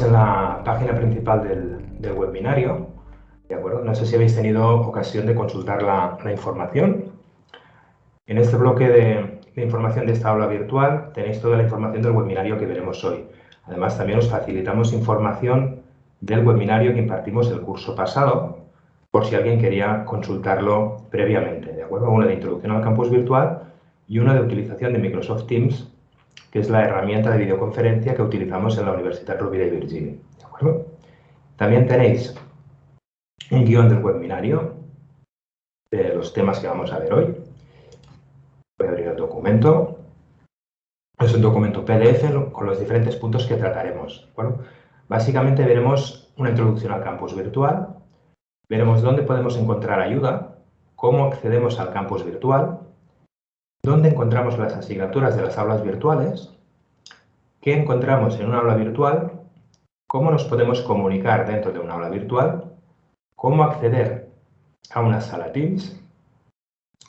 En la página principal del, webinario, ¿de acuerdo? No sé si habéis tenido ocasión de consultar la, información. En este bloque de, información de esta aula virtual tenéis toda la información del webinario que veremos hoy. Además, también os facilitamos información del webinario que impartimos el curso pasado, por si alguien quería consultarlo previamente, ¿de acuerdo? Uno de introducción al campus virtual y uno de utilización de Microsoft Teams que es la herramienta de videoconferencia que utilizamos en la Universidad Rovira y Virginia. También tenéis un guion del webinario de los temas que vamos a ver hoy. Voy a abrir el documento. Es un documento PDF con los diferentes puntos que trataremos. Básicamente veremos una introducción al campus virtual, veremos dónde podemos encontrar ayuda, cómo accedemos al campus virtual, dónde encontramos las asignaturas de las aulas virtuales, qué encontramos en una aula virtual, cómo nos podemos comunicar dentro de una aula virtual, cómo acceder a una sala Teams,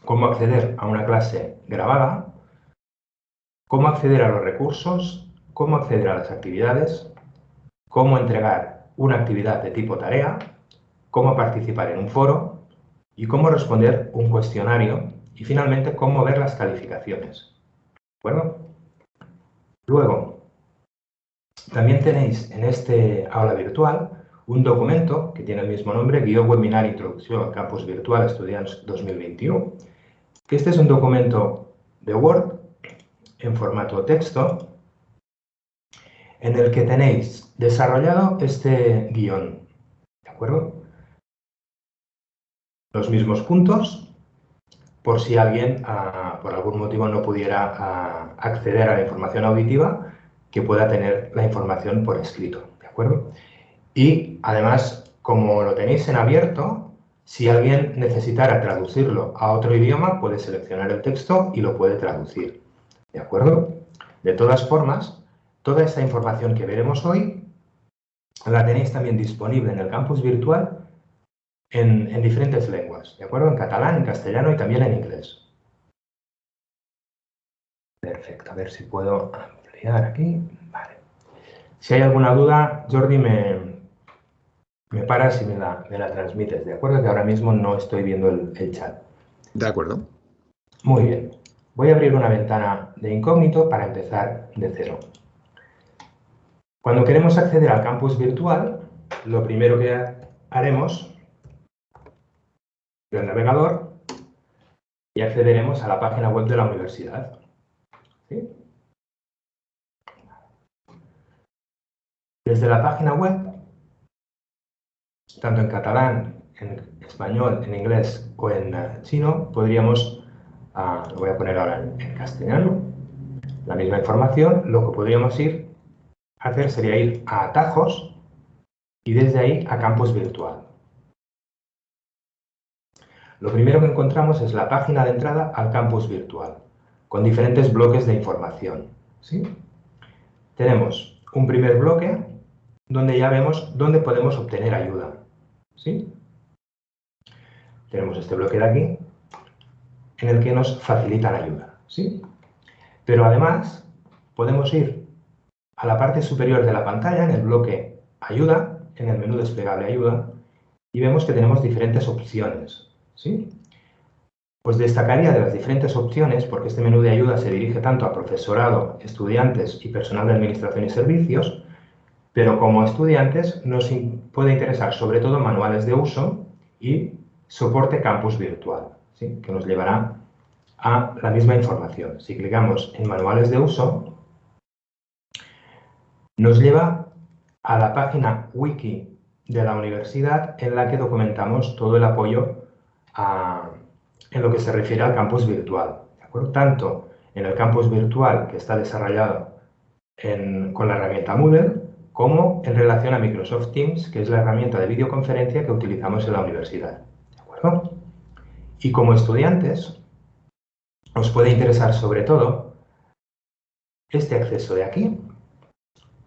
cómo acceder a una clase grabada, cómo acceder a los recursos, cómo acceder a las actividades, cómo entregar una actividad de tipo tarea, cómo participar en un foro y cómo responder un cuestionario y finalmente, cómo ver las calificaciones. Bueno, luego, también tenéis en este aula virtual un documento que tiene el mismo nombre, Guión Webinar Introducción al Campus Virtual Estudiantes 2021, que este es un documento de Word en formato texto en el que tenéis desarrollado este guion, ¿de acuerdo? Los mismos puntos por si alguien, ah, por algún motivo, no pudiera ah, acceder a la información auditiva, que pueda tener la información por escrito, ¿de acuerdo? Y, además, como lo tenéis en abierto, si alguien necesitara traducirlo a otro idioma, puede seleccionar el texto y lo puede traducir, ¿de acuerdo? De todas formas, toda esta información que veremos hoy la tenéis también disponible en el campus virtual en, diferentes lenguas, ¿de acuerdo? En catalán, en castellano y también en inglés. Perfecto, a ver si puedo ampliar aquí. Vale. Si hay alguna duda, Jordi, me, me paras y me la, me la transmites, ¿de acuerdo? Que ahora mismo no estoy viendo el, el chat. De acuerdo. Muy bien. Voy a abrir una ventana de incógnito para empezar de cero. Cuando queremos acceder al campus virtual, lo primero que haremos del navegador y accederemos a la página web de la universidad. Desde la página web, tanto en catalán, en español, en inglés o en chino, podríamos, ah, lo voy a poner ahora en, castellano, la misma información, lo que podríamos ir a hacer sería ir a atajos y desde ahí a campus virtual. Lo primero que encontramos es la página de entrada al campus virtual, con diferentes bloques de información. ¿sí? Tenemos un primer bloque donde ya vemos dónde podemos obtener ayuda. ¿sí? Tenemos este bloque de aquí, en el que nos facilitan ayuda. ¿sí? Pero además, podemos ir a la parte superior de la pantalla, en el bloque Ayuda, en el menú desplegable Ayuda, y vemos que tenemos diferentes opciones. Pues destacaría de las diferentes opciones, porque este menú de ayuda se dirige tanto a profesorado, estudiantes y personal de administración y servicios, pero como estudiantes nos puede interesar sobre todo manuales de uso y soporte campus virtual, que nos llevará a la misma información. Si clicamos en manuales de uso, nos lleva a la página wiki de la universidad en la que documentamos todo el apoyo en lo que se refiere al campus virtual. Tanto en el campus virtual que está desarrollado con la herramienta Moodle, como en relación a Microsoft Teams, que es la herramienta de videoconferencia que utilizamos en la universidad. Y como estudiantes, os puede interesar sobre todo este acceso de aquí,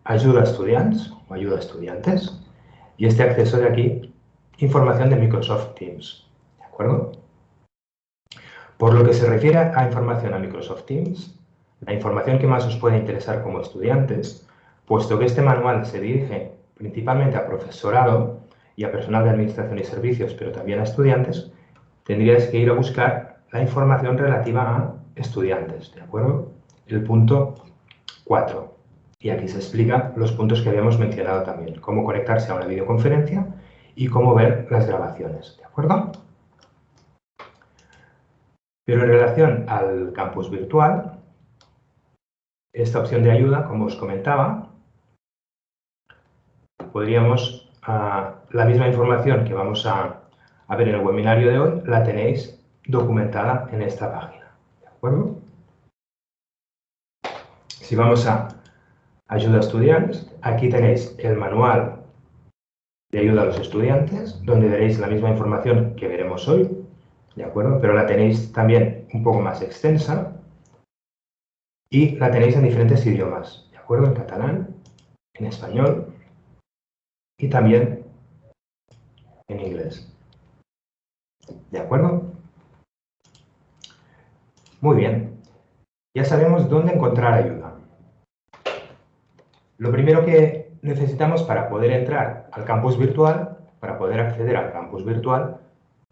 ayuda a estudiantes o ayuda a estudiantes, y este acceso de aquí, información de Microsoft Teams acuerdo? Por lo que se refiere a información a Microsoft Teams, la información que más os puede interesar como estudiantes puesto que este manual se dirige principalmente a profesorado y a personal de administración y servicios, pero también a estudiantes, tendrías que ir a buscar la información relativa a estudiantes, ¿de acuerdo? El punto 4. Y aquí se explica los puntos que habíamos mencionado también, cómo conectarse a una videoconferencia y cómo ver las grabaciones, ¿de acuerdo? Pero en relación al campus virtual, esta opción de ayuda, como os comentaba, podríamos, ah, la misma información que vamos a, ver en el webinario de hoy, la tenéis documentada en esta página. ¿De acuerdo? Si vamos a ayuda a estudiantes, aquí tenéis el manual de ayuda a los estudiantes, donde veréis la misma información que veremos hoy, ¿de acuerdo? Pero la tenéis también un poco más extensa y la tenéis en diferentes idiomas, ¿de acuerdo? En catalán, en español y también en inglés. ¿De acuerdo? Muy bien. Ya sabemos dónde encontrar ayuda. Lo primero que necesitamos para poder entrar al campus virtual, para poder acceder al campus virtual,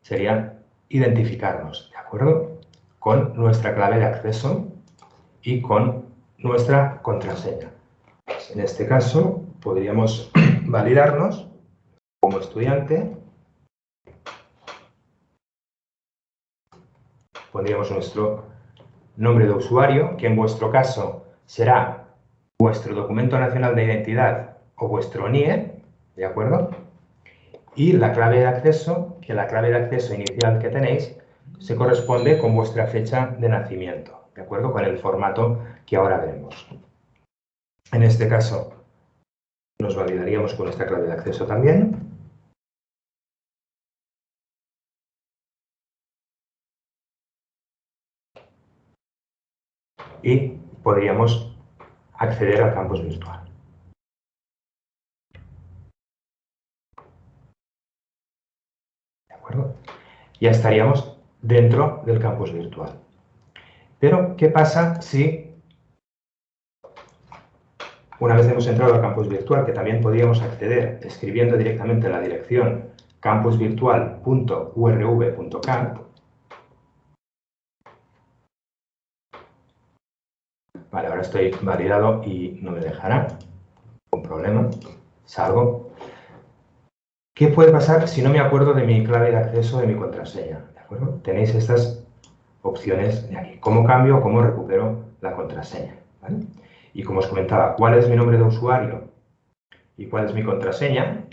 sería identificarnos, ¿de acuerdo? Con nuestra clave de acceso y con nuestra contraseña. En este caso, podríamos validarnos como estudiante. Pondríamos nuestro nombre de usuario, que en vuestro caso será vuestro documento nacional de identidad o vuestro NIE, ¿de acuerdo? Y la clave de acceso, que la clave de acceso inicial que tenéis se corresponde con vuestra fecha de nacimiento, ¿de acuerdo? Con el formato que ahora veremos. En este caso, nos validaríamos con nuestra clave de acceso también. Y podríamos acceder al campus virtual. Ya estaríamos dentro del campus virtual. Pero, ¿qué pasa si una vez hemos entrado al campus virtual, que también podríamos acceder escribiendo directamente la dirección campusvirtual.urv.camp, Vale, ahora estoy validado y no me dejará. Un problema. Salgo. ¿Qué puede pasar si no me acuerdo de mi clave de acceso de mi contraseña? ¿De acuerdo? Tenéis estas opciones de aquí. ¿Cómo cambio o cómo recupero la contraseña? Y como os comentaba, ¿cuál es mi nombre de usuario y cuál es mi contraseña?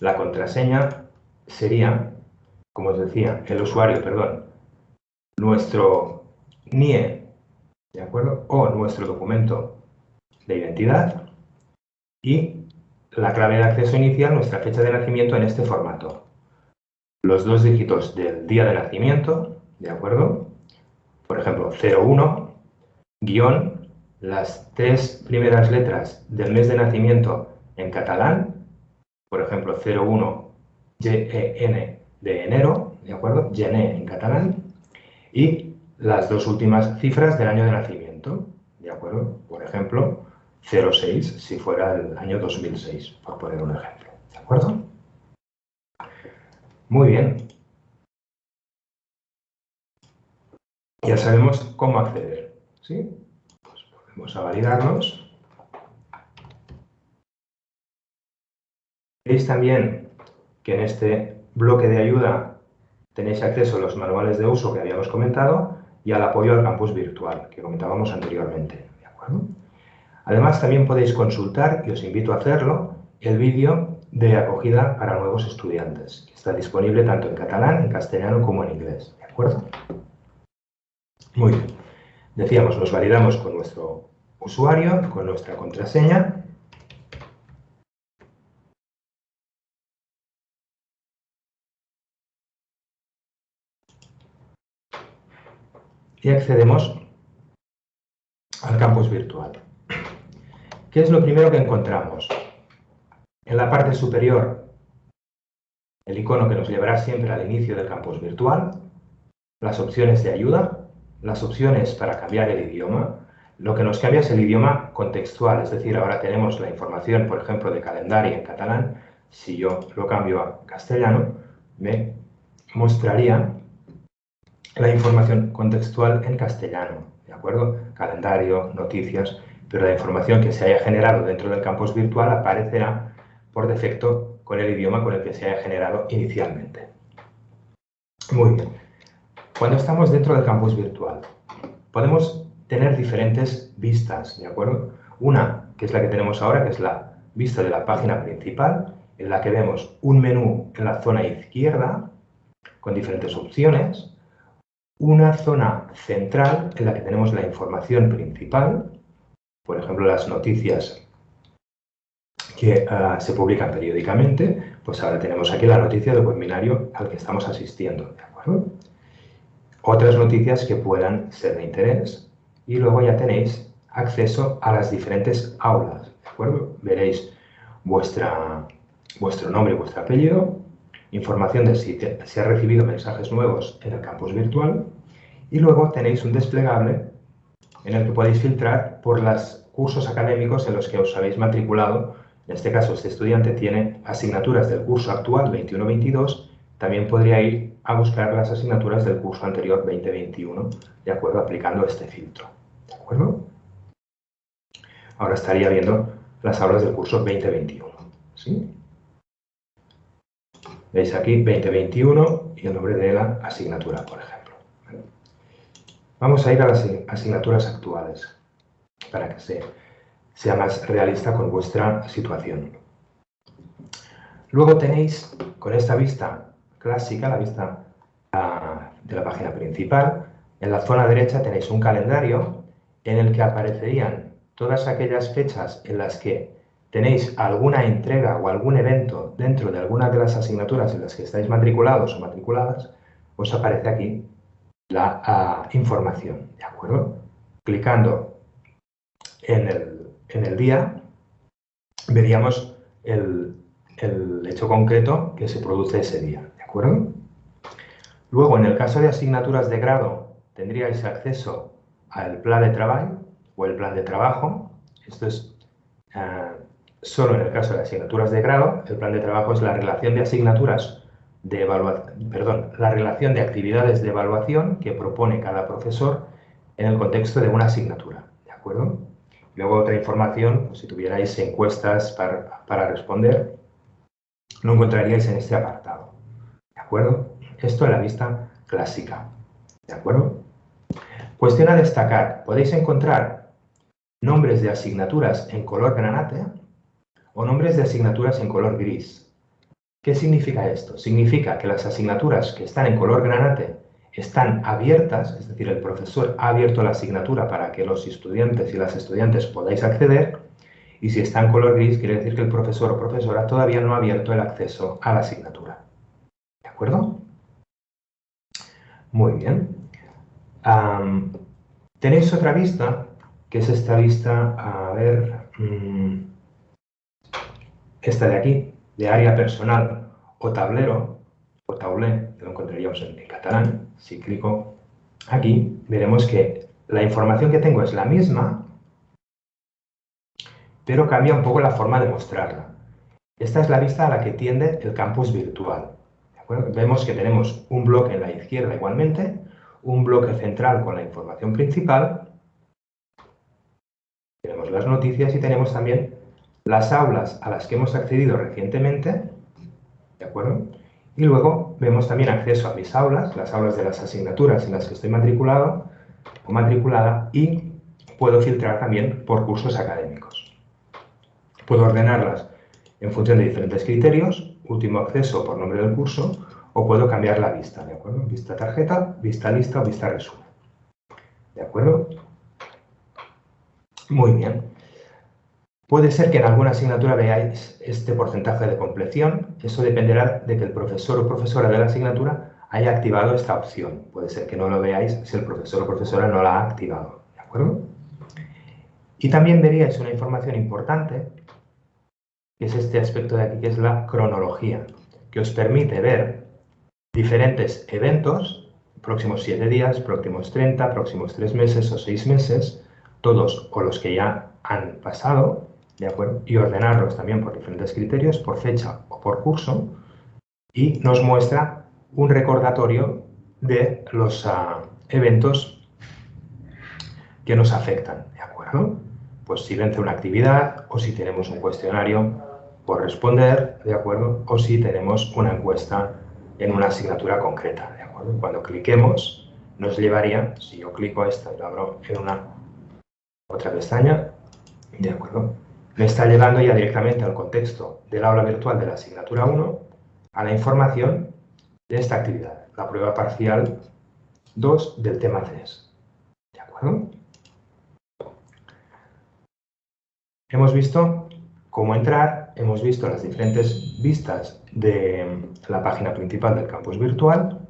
La contraseña sería, como os decía, el usuario, perdón, nuestro NIE, ¿de acuerdo? O nuestro documento de identidad y la clave de acceso inicial, nuestra fecha de nacimiento en este formato. Los dos dígitos del día de nacimiento, ¿de acuerdo? Por ejemplo, 01, guion, las tres primeras letras del mes de nacimiento en catalán, por ejemplo, 01, G-E-N de enero, ¿de acuerdo? Gené en catalán, y las dos últimas cifras del año de nacimiento, ¿de acuerdo? Por ejemplo, 06 si fuera el año 2006, por poner un ejemplo, ¿de acuerdo? Muy bien. Ya sabemos cómo acceder, ¿sí? Pues volvemos a validarnos. Veis también que en este bloque de ayuda tenéis acceso a los manuales de uso que habíamos comentado y al apoyo al campus virtual, que comentábamos anteriormente. ¿de acuerdo? Además, también podéis consultar, y os invito a hacerlo, el vídeo de acogida para nuevos estudiantes, que está disponible tanto en catalán, en castellano como en inglés. ¿De acuerdo? Muy bien. Decíamos, nos validamos con nuestro usuario, con nuestra contraseña, y accedemos al campus virtual. ¿Qué es lo primero que encontramos? En la parte superior, el icono que nos llevará siempre al inicio del campus virtual, las opciones de ayuda, las opciones para cambiar el idioma, Lo que nos cambia es el idioma contextual, es decir, ahora tenemos la información, por ejemplo, de calendario en catalán. Si yo lo cambio a castellano, me mostraría la información contextual en castellano, ¿de acuerdo? Calendario, noticias, pero la información que se haya generado dentro del campus virtual aparecerá por defecto con el idioma con el que se haya generado inicialmente. Muy bien. Cuando estamos dentro del campus virtual, podemos tener diferentes vistas, ¿de acuerdo? Una, que es la que tenemos ahora, que es la vista de la página principal, en la que vemos un menú en la zona izquierda con diferentes opciones, una zona central en la que tenemos la información principal, por ejemplo, las noticias que ah, se publican periódicamente, pues ahora tenemos aquí la noticia del webinario al que estamos asistiendo, ¿de acuerdo? Otras noticias que puedan ser de interés y luego ya tenéis acceso a las diferentes aulas, ¿de acuerdo? Veréis vuestra, vuestro nombre y vuestro apellido, información de si se ha recibido mensajes nuevos en el campus virtual y luego tenéis un desplegable en el que podéis filtrar por los cursos académicos en los que os habéis matriculado. En este caso, este estudiante tiene asignaturas del curso actual 21-22, también podría ir a buscar las asignaturas del curso anterior 2021, de acuerdo, aplicando este filtro. ¿De acuerdo? Ahora estaría viendo las aulas del curso 2021. ¿sí? Veis aquí 2021 y el nombre de la asignatura, por ejemplo. Vamos a ir a las asignaturas actuales para que sea más realista con vuestra situación. Luego tenéis, con esta vista clásica, la vista ah, de la página principal, en la zona derecha tenéis un calendario en el que aparecerían todas aquellas fechas en las que tenéis alguna entrega o algún evento dentro de alguna de las asignaturas en las que estáis matriculados o matriculadas, os aparece aquí la información, ¿de acuerdo? Clicando en el, día, veríamos el, el hecho concreto que se produce ese día, ¿de acuerdo? Luego, en el caso de asignaturas de grado, tendríais acceso al plan de trabajo o el plan de trabajo. Esto es ah, solo en el caso de asignaturas de grado. El plan de trabajo es la relación de asignaturas de perdón, la relación de actividades de evaluación que propone cada profesor en el contexto de una asignatura, ¿de acuerdo? Luego otra información, pues, si tuvierais encuestas para, para responder, lo encontraríais en este apartado, ¿de acuerdo? Esto en la vista clásica, ¿de acuerdo? Cuestión a destacar, podéis encontrar nombres de asignaturas en color granate o nombres de asignaturas en color gris, ¿Qué significa esto? Significa que las asignaturas que están en color granate están abiertas, es decir, el profesor ha abierto la asignatura para que los estudiantes y las estudiantes podáis acceder, y si está en color gris, quiere decir que el profesor o profesora todavía no ha abierto el acceso a la asignatura. ¿De acuerdo? Muy bien. tenéis otra vista, que es esta vista, a ver, mm, esta de aquí, de área personal o tablero, o taulé, que lo encontraríamos en, catalán, si clico aquí, veremos que la información que tengo es la misma, pero cambia un poco la forma de mostrarla. Esta es la vista a la que tiende el campus virtual. Vemos que tenemos un bloque en la izquierda igualmente, un bloque central con la información principal, tenemos las noticias y tenemos también las aulas a las que hemos accedido recientemente, ¿de acuerdo? Y luego vemos también acceso a mis aulas, las aulas de las asignaturas en las que estoy matriculado o matriculada y puedo filtrar también por cursos académicos. Puedo ordenarlas en función de diferentes criterios, último acceso por nombre del curso, o puedo cambiar la vista, ¿de acuerdo? Vista tarjeta, vista lista o vista resumen. ¿De acuerdo? Muy bien. Puede ser que en alguna asignatura veáis este porcentaje de compleción. Eso dependerá de que el profesor o profesora de la asignatura haya activado esta opción. Puede ser que no lo veáis si el profesor o profesora no la ha activado. ¿De acuerdo? Y también veríais una información importante, que es este aspecto de aquí, que es la cronología, que os permite ver diferentes eventos, próximos 7 días, próximos 30, próximos 3 meses o 6 meses, todos o los que ya han pasado, ¿de acuerdo? Y ordenarlos también por diferentes criterios, por fecha o por curso, y nos muestra un recordatorio de los ah, eventos que nos afectan, ¿de acuerdo? Pues si vence una actividad o si tenemos un cuestionario por responder, ¿de acuerdo? O si tenemos una encuesta en una asignatura concreta, ¿de acuerdo? Cuando cliquemos, nos llevaría, si yo clico a esta y lo abro en una otra pestaña, ¿de acuerdo? Me está llevando ya directamente al contexto del aula virtual de la asignatura 1 a la información de esta actividad, la prueba parcial 2 del tema 3. ¿De acuerdo? Hemos visto cómo entrar, hemos visto las diferentes vistas de la página principal del campus virtual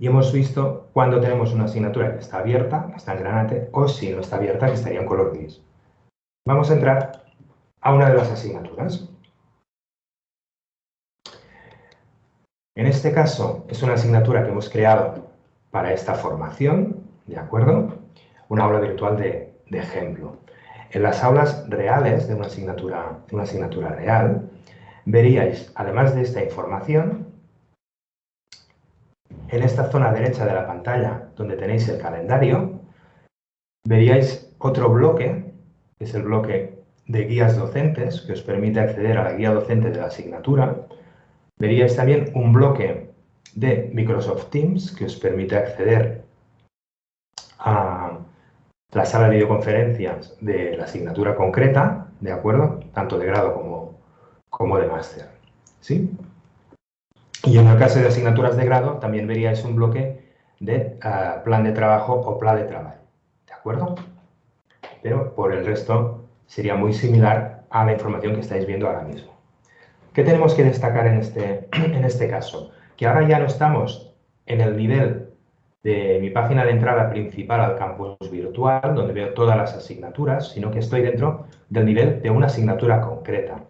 y hemos visto cuando tenemos una asignatura que está abierta, está en granate, o si no está abierta, que estaría en color gris. Vamos a entrar a una de las asignaturas. En este caso, es una asignatura que hemos creado para esta formación, ¿de acuerdo? Una aula virtual de, ejemplo. En las aulas reales de una asignatura, de una asignatura real, veríais, además de esta información, en esta zona derecha de la pantalla, donde tenéis el calendario, veríais otro bloque, es el bloque de guías docentes, que os permite acceder a la guía docente de la asignatura. Veríais también un bloque de Microsoft Teams, que os permite acceder a la sala de videoconferencias de la asignatura concreta, ¿de acuerdo? Tanto de grado como, como de máster. ¿Sí? Y en el caso de asignaturas de grado, también veríais un bloque de ah, plan de trabajo o plan de trabajo. ¿De acuerdo? Pero por el resto sería muy similar a la información que estáis viendo ahora mismo. ¿Qué tenemos que destacar en este, en este caso? Que ahora ya no estamos en el nivel de mi página de entrada principal al campus virtual, donde veo todas las asignaturas, sino que estoy dentro del nivel de una asignatura concreta.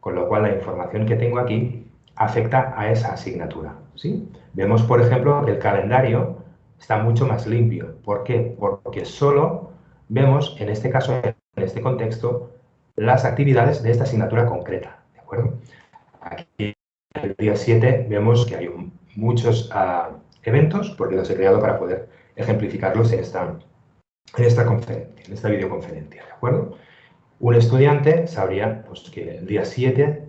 Con lo cual la información que tengo aquí afecta a esa asignatura. ¿sí? Vemos, por ejemplo, que el calendario está mucho más limpio. ¿Por qué? Porque solo vemos, en este caso, en este contexto, las actividades de esta asignatura concreta. ¿De acuerdo? Aquí, en el día 7, vemos que hay muchos ah, eventos, porque los he creado para poder ejemplificarlos en esta, en esta, en esta videoconferencia. ¿De acuerdo? Un estudiante sabría pues, que el día 7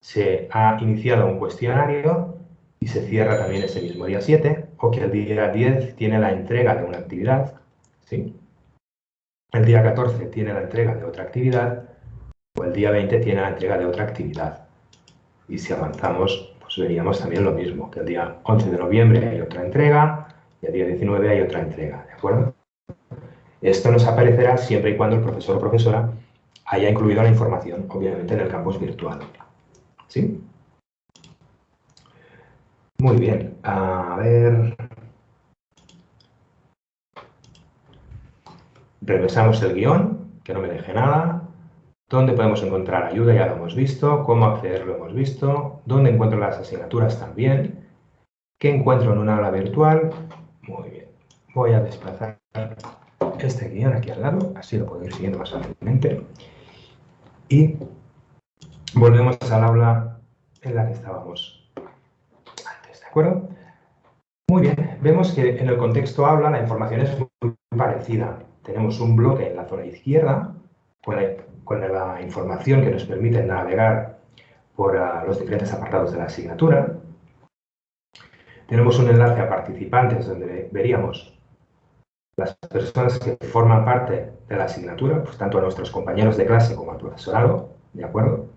se ha iniciado un cuestionario y se cierra también ese mismo día 7, o que el día 10 tiene la entrega de una actividad, ¿sí? El día 14 tiene la entrega de otra actividad, o el día 20 tiene la entrega de otra actividad. Y si avanzamos, pues veríamos también lo mismo, que el día 11 de noviembre hay otra entrega, y el día 19 hay otra entrega, ¿de acuerdo? Esto nos aparecerá siempre y cuando el profesor o profesora haya incluido la información, obviamente, en el campus virtual. ¿Sí? Muy bien, a ver... Regresamos el guion, que no me deje nada. ¿Dónde podemos encontrar ayuda? Ya lo hemos visto. ¿Cómo acceder? Lo hemos visto. ¿Dónde encuentro las asignaturas? También. ¿Qué encuentro en una aula virtual? Muy bien. Voy a desplazar este guion aquí al lado, así lo puedo ir siguiendo más fácilmente. Y volvemos al aula en la que estábamos antes, ¿de acuerdo? Muy bien, vemos que en el contexto aula la información es muy parecida. Tenemos un bloque en la zona izquierda con la, información que nos permite navegar por ah, los diferentes apartados de la asignatura. Tenemos un enlace a participantes donde veríamos las personas que forman parte de la asignatura, pues tanto a nuestros compañeros de clase como al profesorado, ¿de acuerdo?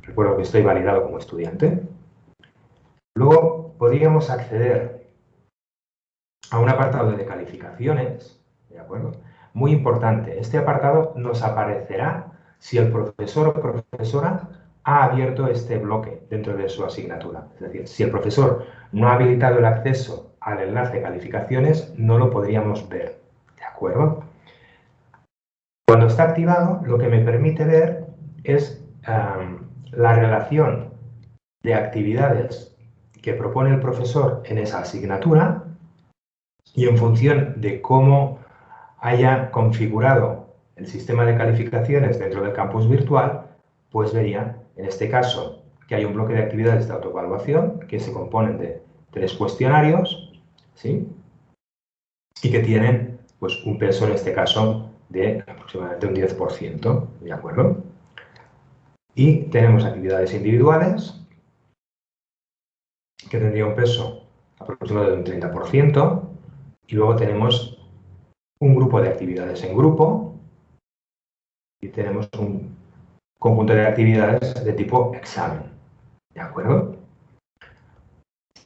Recuerdo que estoy validado como estudiante. Luego podríamos acceder a un apartado de calificaciones, ¿de acuerdo? Muy importante, este apartado nos aparecerá si el profesor o profesora ha abierto este bloque dentro de su asignatura. Es decir, si el profesor no ha habilitado el acceso al enlace de calificaciones, no lo podríamos ver. ¿De acuerdo? Cuando está activado, lo que me permite ver es la relación de actividades que propone el profesor en esa asignatura y en función de cómo haya configurado el sistema de calificaciones dentro del campus virtual, pues vería, en este caso, que hay un bloque de actividades de autoevaluación que se componen de tres cuestionarios, ¿sí? Y que tienen, pues, un peso, en este caso, de aproximadamente un 10%, ¿de acuerdo? Y tenemos actividades individuales, que tendría un peso aproximado de un 30%, y luego tenemos un grupo de actividades en grupo, y tenemos un conjunto de actividades de tipo examen. ¿De acuerdo?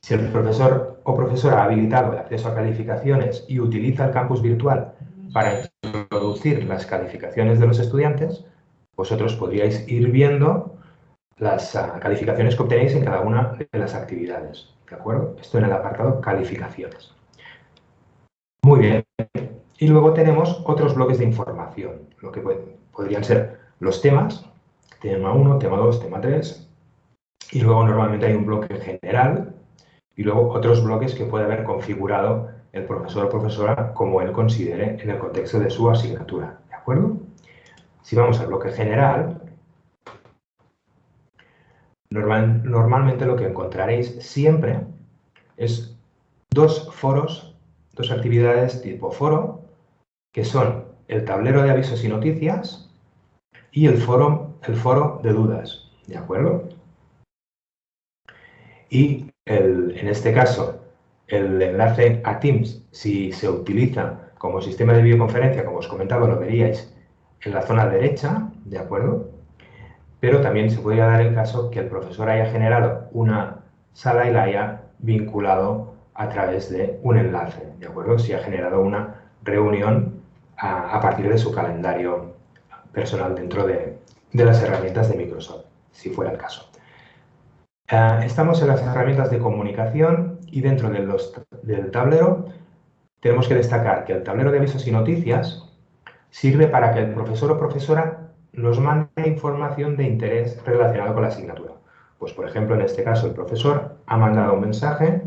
Si el profesor o profesora ha habilitado el acceso a calificaciones y utiliza el campus virtual para introducir las calificaciones de los estudiantes, vosotros podríais ir viendo las ah, calificaciones que obtenéis en cada una de las actividades. ¿De acuerdo? Esto en el apartado calificaciones. Muy bien. Y luego tenemos otros bloques de información, lo que podrían ser los temas, tema 1, tema 2, tema 3, y luego normalmente hay un bloque general y luego otros bloques que puede haber configurado el profesor o profesora como él considere en el contexto de su asignatura. ¿De acuerdo? Si vamos al bloque general, normalmente lo que encontraréis siempre es dos foros, dos actividades tipo foro, que son el tablero de avisos y noticias y el foro, el foro de dudas. ¿De acuerdo? Y en este caso, el enlace a Teams, si se utiliza como sistema de videoconferencia, como os comentaba, lo veríais en la zona derecha, ¿de acuerdo? Pero también se podría dar el caso que el profesor haya generado una sala y la haya vinculado a través de un enlace, ¿de acuerdo? Si ha generado una reunión a, partir de su calendario personal dentro de las herramientas de Microsoft, si fuera el caso. Eh, estamos en las herramientas de comunicación y dentro del tablero tenemos que destacar que el tablero de avisos y noticias sirve para que el profesor o profesora nos mande información de interés relacionado con la asignatura. Pues, por ejemplo, en este caso, el profesor ha mandado un mensaje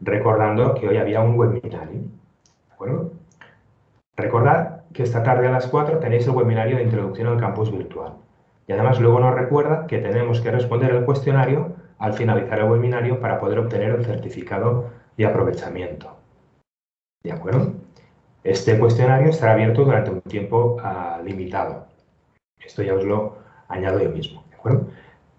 recordando que hoy había un webinario. ¿De acuerdo? Recordad que esta tarde a las 4 tenéis el webinario de introducción al campus virtual. Y además luego nos recuerda que tenemos que responder el cuestionario al finalizar el webinario para poder obtener el certificado de aprovechamiento. ¿De acuerdo? Este cuestionario estará abierto durante un tiempo ah, limitado. Esto ya os lo añado yo mismo. ¿De acuerdo?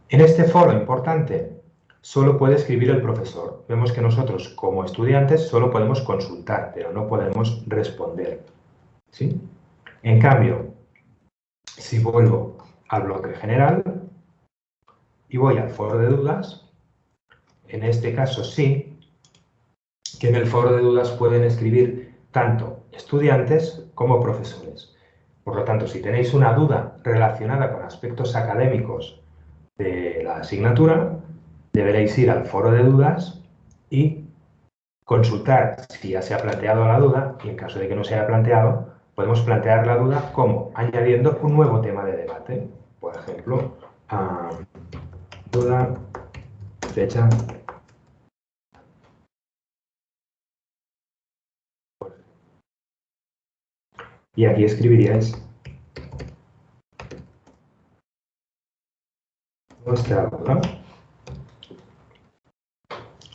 En este foro importante solo puede escribir el profesor. Vemos que nosotros como estudiantes solo podemos consultar, pero no podemos responder. ¿Sí? En cambio, si vuelvo al bloque general, y voy al foro de dudas, en este caso sí, que en el foro de dudas pueden escribir tanto estudiantes como profesores. Por lo tanto, si tenéis una duda relacionada con aspectos académicos de la asignatura, deberéis ir al foro de dudas y consultar si ya se ha planteado la duda y en caso de que no se haya planteado, podemos plantear la duda como añadiendo un nuevo tema de debate. Por ejemplo, duda, fecha. Y aquí escribiríais nuestra duda.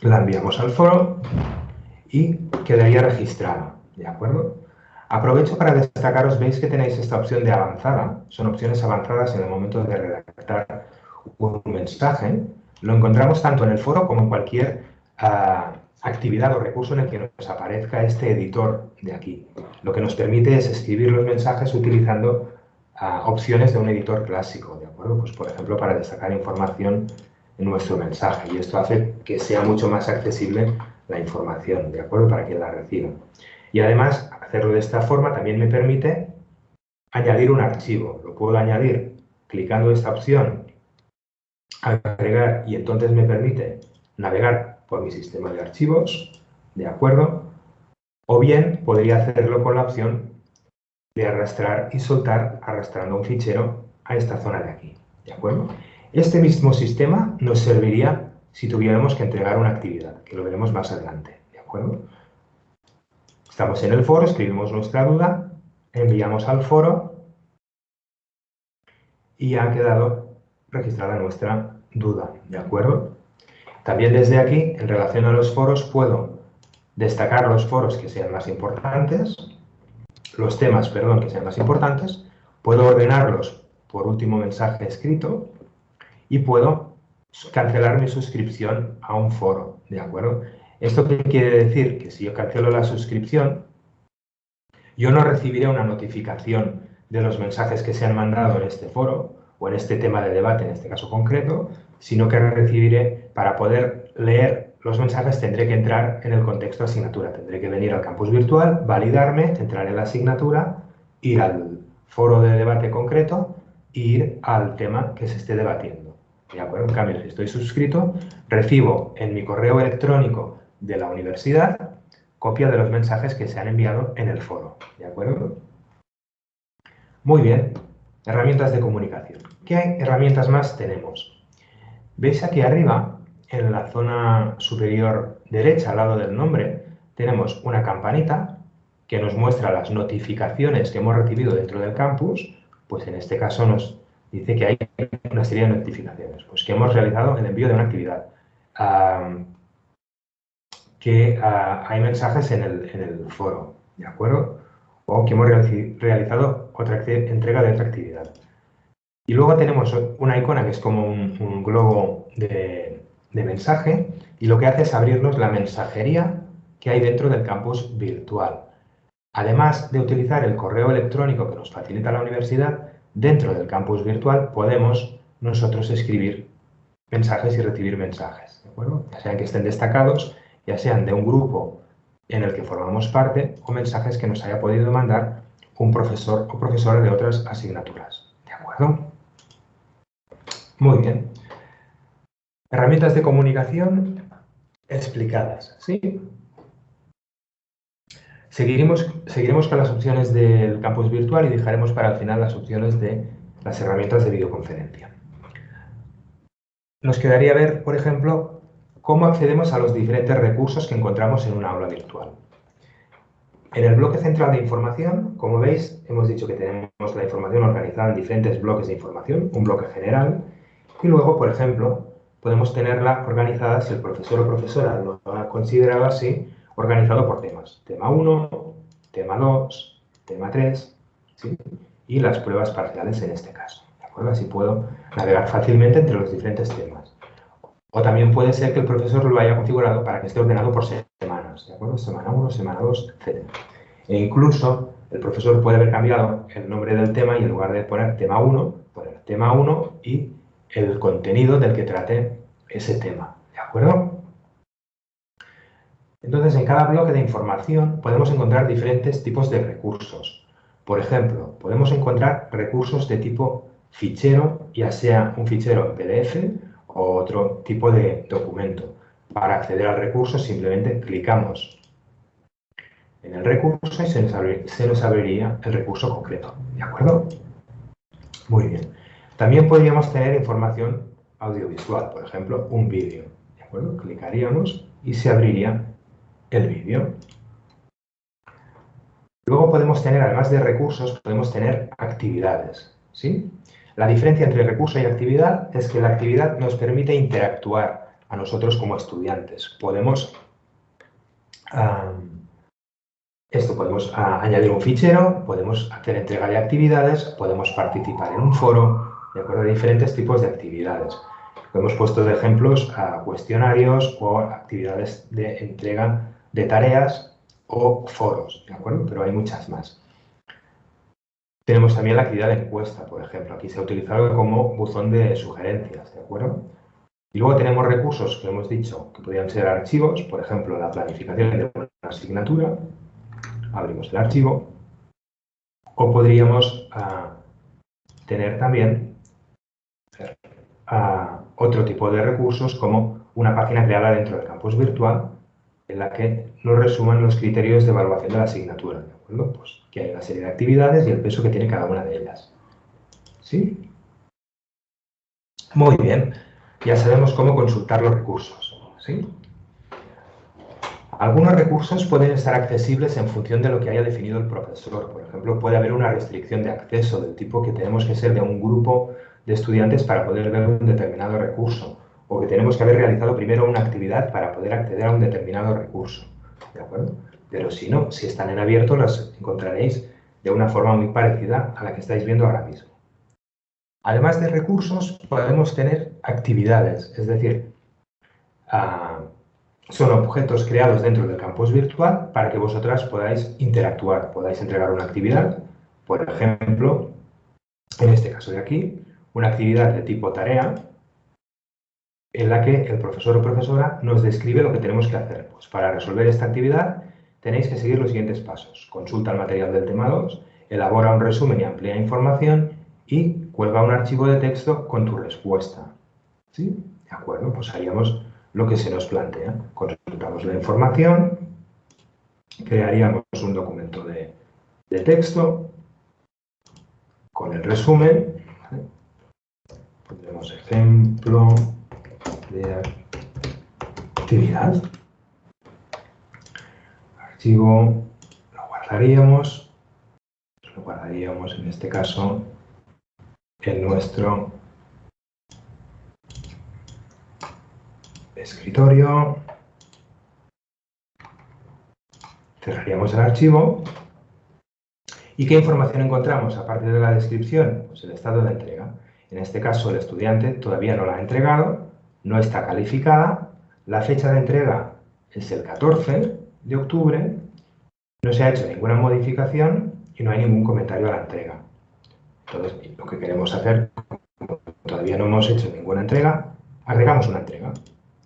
La enviamos al foro y quedaría registrada, ¿de acuerdo? Aprovecho para destacaros, veis que tenéis esta opción de avanzada, son opciones avanzadas en el momento de redactar un mensaje, lo encontramos tanto en el foro como en cualquier ah, actividad o recurso en el que nos aparezca este editor de aquí. Lo que nos permite es escribir los mensajes utilizando ah, opciones de un editor clásico, ¿de acuerdo? Pues, por ejemplo, para destacar información en nuestro mensaje y esto hace que sea mucho más accesible la información, ¿de acuerdo? Para quien la reciba. Y además, hacerlo de esta forma también me permite añadir un archivo. Lo puedo añadir clicando esta opción agregar y entonces me permite navegar por mi sistema de archivos, ¿de acuerdo? O bien podría hacerlo con la opción de arrastrar y soltar arrastrando un fichero a esta zona de aquí, ¿de acuerdo? Este mismo sistema nos serviría si tuviéramos que entregar una actividad, que lo veremos más adelante, ¿de acuerdo? Estamos en el foro, escribimos nuestra duda enviamos al foro y ha quedado registrada nuestra duda, ¿de acuerdo? También desde aquí, en relación a los foros, puedo destacar los foros que sean más importantes, los temas, perdón, que sean más importantes, puedo ordenarlos por último mensaje escrito y puedo cancelar mi suscripción a un foro, ¿de acuerdo? ¿Esto qué quiere decir? Que si yo cancelo la suscripción, yo no recibiré una notificación de los mensajes que se han mandado en este foro o en este tema de debate, en este caso concreto, sino que recibiré, para poder leer los mensajes, tendré que entrar en el contexto de asignatura. Tendré que venir al campus virtual, validarme, entrar en la asignatura, ir al foro de debate concreto e ir al tema que se esté debatiendo. ¿De acuerdo? En cambio, si estoy suscrito, recibo en mi correo electrónico de la universidad copia de los mensajes que se han enviado en el foro. ¿De acuerdo? Muy bien. Herramientas de comunicación. ¿Qué herramientas más tenemos? Veis aquí arriba, en la zona superior derecha, al lado del nombre, tenemos una campanita que nos muestra las notificaciones que hemos recibido dentro del campus, pues en este caso nos dice que hay una serie de notificaciones, pues que hemos realizado el envío de una actividad, que ah, hay mensajes en el, en el, foro, ¿de acuerdo? O que hemos realizado otra entrega de otra actividad. Y luego tenemos una icona que es como un, globo de, de mensaje y lo que hace es abrirnos la mensajería que hay dentro del campus virtual. Además de utilizar el correo electrónico que nos facilita la universidad, dentro del campus virtual podemos nosotros escribir mensajes y recibir mensajes, ¿de acuerdo? Ya sean que estén destacados, ya sean de un grupo en el que formamos parte o mensajes que nos haya podido mandar un profesor o profesora de otras asignaturas, ¿de acuerdo? Muy bien. Herramientas de comunicación explicadas, ¿sí? Seguiremos, seguiremos con las opciones del campus virtual y dejaremos para el final las opciones de las herramientas de videoconferencia. Nos quedaría ver, por ejemplo, cómo accedemos a los diferentes recursos que encontramos en una aula virtual. En el bloque central de información, como veis, hemos dicho que tenemos la información organizada en diferentes bloques de información, un bloque general, y luego, por ejemplo, podemos tenerla organizada, si el profesor o profesora lo ha considerado así, organizado por temas. Tema 1, tema 2, tema 3 y las pruebas parciales en este caso. ¿de acuerdo? Así puedo navegar fácilmente entre los diferentes temas. O también puede ser que el profesor lo haya configurado para que esté ordenado por semanas. ¿de acuerdo? Semana 1, semana 2, etc. E incluso el profesor puede haber cambiado el nombre del tema y en lugar de poner tema 1, poner tema 1 y el contenido del que trate ese tema. ¿De acuerdo? Entonces, en cada bloque de información podemos encontrar diferentes tipos de recursos. Por ejemplo, podemos encontrar recursos de tipo fichero, ya sea un fichero PDF otro tipo de documento. Para acceder al recurso simplemente clicamos en el recurso y se nos, abriría, el recurso concreto. ¿De acuerdo? Muy bien. También podríamos tener información audiovisual, por ejemplo, un vídeo. ¿De acuerdo? Clicaríamos y se abriría el vídeo. Luego podemos tener, además de recursos, podemos tener actividades. ¿sí? La diferencia entre recurso y actividad es que la actividad nos permite interactuar a nosotros como estudiantes. Podemos, esto podemos añadir un fichero, podemos hacer entrega de actividades, podemos participar en un foro, de acuerdo a diferentes tipos de actividades. Hemos puesto de ejemplos a cuestionarios o actividades de entrega de tareas o foros, ¿de acuerdo? Pero hay muchas más. Tenemos también la actividad de encuesta, por ejemplo. Aquí se ha utilizado como buzón de sugerencias, ¿de acuerdo? Y luego tenemos recursos que hemos dicho que podrían ser archivos, por ejemplo, la planificación de una asignatura. Abrimos el archivo. O podríamos ah, tener también ah, otro tipo de recursos como una página creada dentro del campus virtual en la que nos resuman los criterios de evaluación de la asignatura, Pues que hay una serie de actividades y el peso que tiene cada una de ellas. ¿Sí? Muy bien, ya sabemos cómo consultar los recursos, ¿sí? Algunos recursos pueden estar accesibles en función de lo que haya definido el profesor. Por ejemplo, puede haber una restricción de acceso del tipo que tenemos que ser de un grupo de estudiantes para poder ver un determinado recurso o que tenemos que haber realizado primero una actividad para poder acceder a un determinado recurso. ¿De acuerdo? Pero si no, si están en abierto, las encontraréis de una forma muy parecida a la que estáis viendo ahora mismo. Además de recursos, podemos tener actividades, es decir, ah, son objetos creados dentro del campus virtual para que vosotras podáis interactuar, podáis entregar una actividad, por ejemplo, en este caso de aquí, una actividad de tipo tarea, en la que el profesor o profesora nos describe lo que tenemos que hacer. Pues para resolver esta actividad tenéis que seguir los siguientes pasos. Consulta el material del tema 2, elabora un resumen y amplía información y cuelga un archivo de texto con tu respuesta. ¿Sí? De acuerdo, pues haríamos lo que se nos plantea. Consultamos la información, crearíamos un documento de, texto con el resumen. Pondremos ejemplo de actividad. Archivo lo guardaríamos. Lo guardaríamos en este caso en nuestro escritorio. Cerraríamos el archivo. ¿Y qué información encontramos aparte de la descripción? Pues el estado de entrega. En este caso, el estudiante todavía no la ha entregado, no está calificada, la fecha de entrega es el 14 de octubre, no se ha hecho ninguna modificación y no hay ningún comentario a la entrega. Entonces, lo que queremos hacer, todavía no hemos hecho ninguna entrega, agregamos una entrega.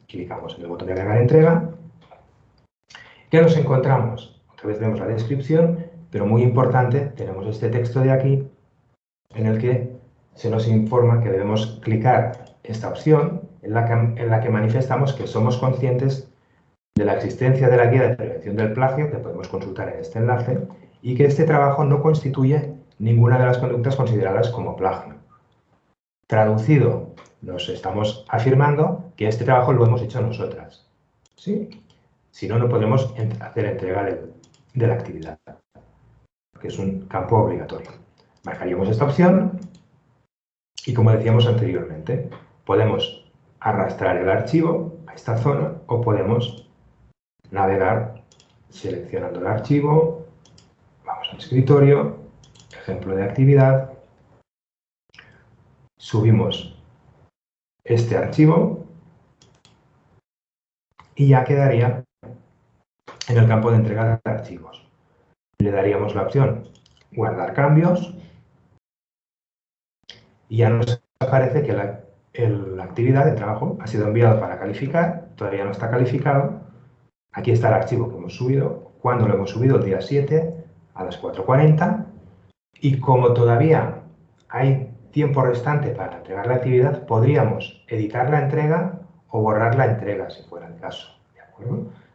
Clicamos en el botón de agregar entrega. ¿Qué nos encontramos? Otra vez vemos la descripción, pero muy importante, tenemos este texto de aquí en el que se nos informa que debemos clicar esta opción en la que, en la que manifestamos que somos conscientes de la existencia de la guía de prevención del plagio, que podemos consultar en este enlace, y que este trabajo no constituye ninguna de las conductas consideradas como plagio. Traducido, nos estamos afirmando que este trabajo lo hemos hecho nosotras. ¿sí? Si no, no podemos hacer entrega de, la actividad, que es un campo obligatorio. Marcaríamos esta opción y, como decíamos anteriormente, podemos arrastrar el archivo a esta zona o podemos navegar seleccionando el archivo, vamos al escritorio, ejemplo de actividad, subimos este archivo y ya quedaría en el campo de entrega de archivos. Le daríamos la opción guardar cambios y ya nos aparece que la, la actividad de trabajo ha sido enviada para calificar, todavía no está calificado. Aquí está el archivo que hemos subido, cuando lo hemos subido, el día 7 a las 4.40 y como todavía hay tiempo restante para entregar la actividad, podríamos editar la entrega o borrar la entrega, si fuera el caso.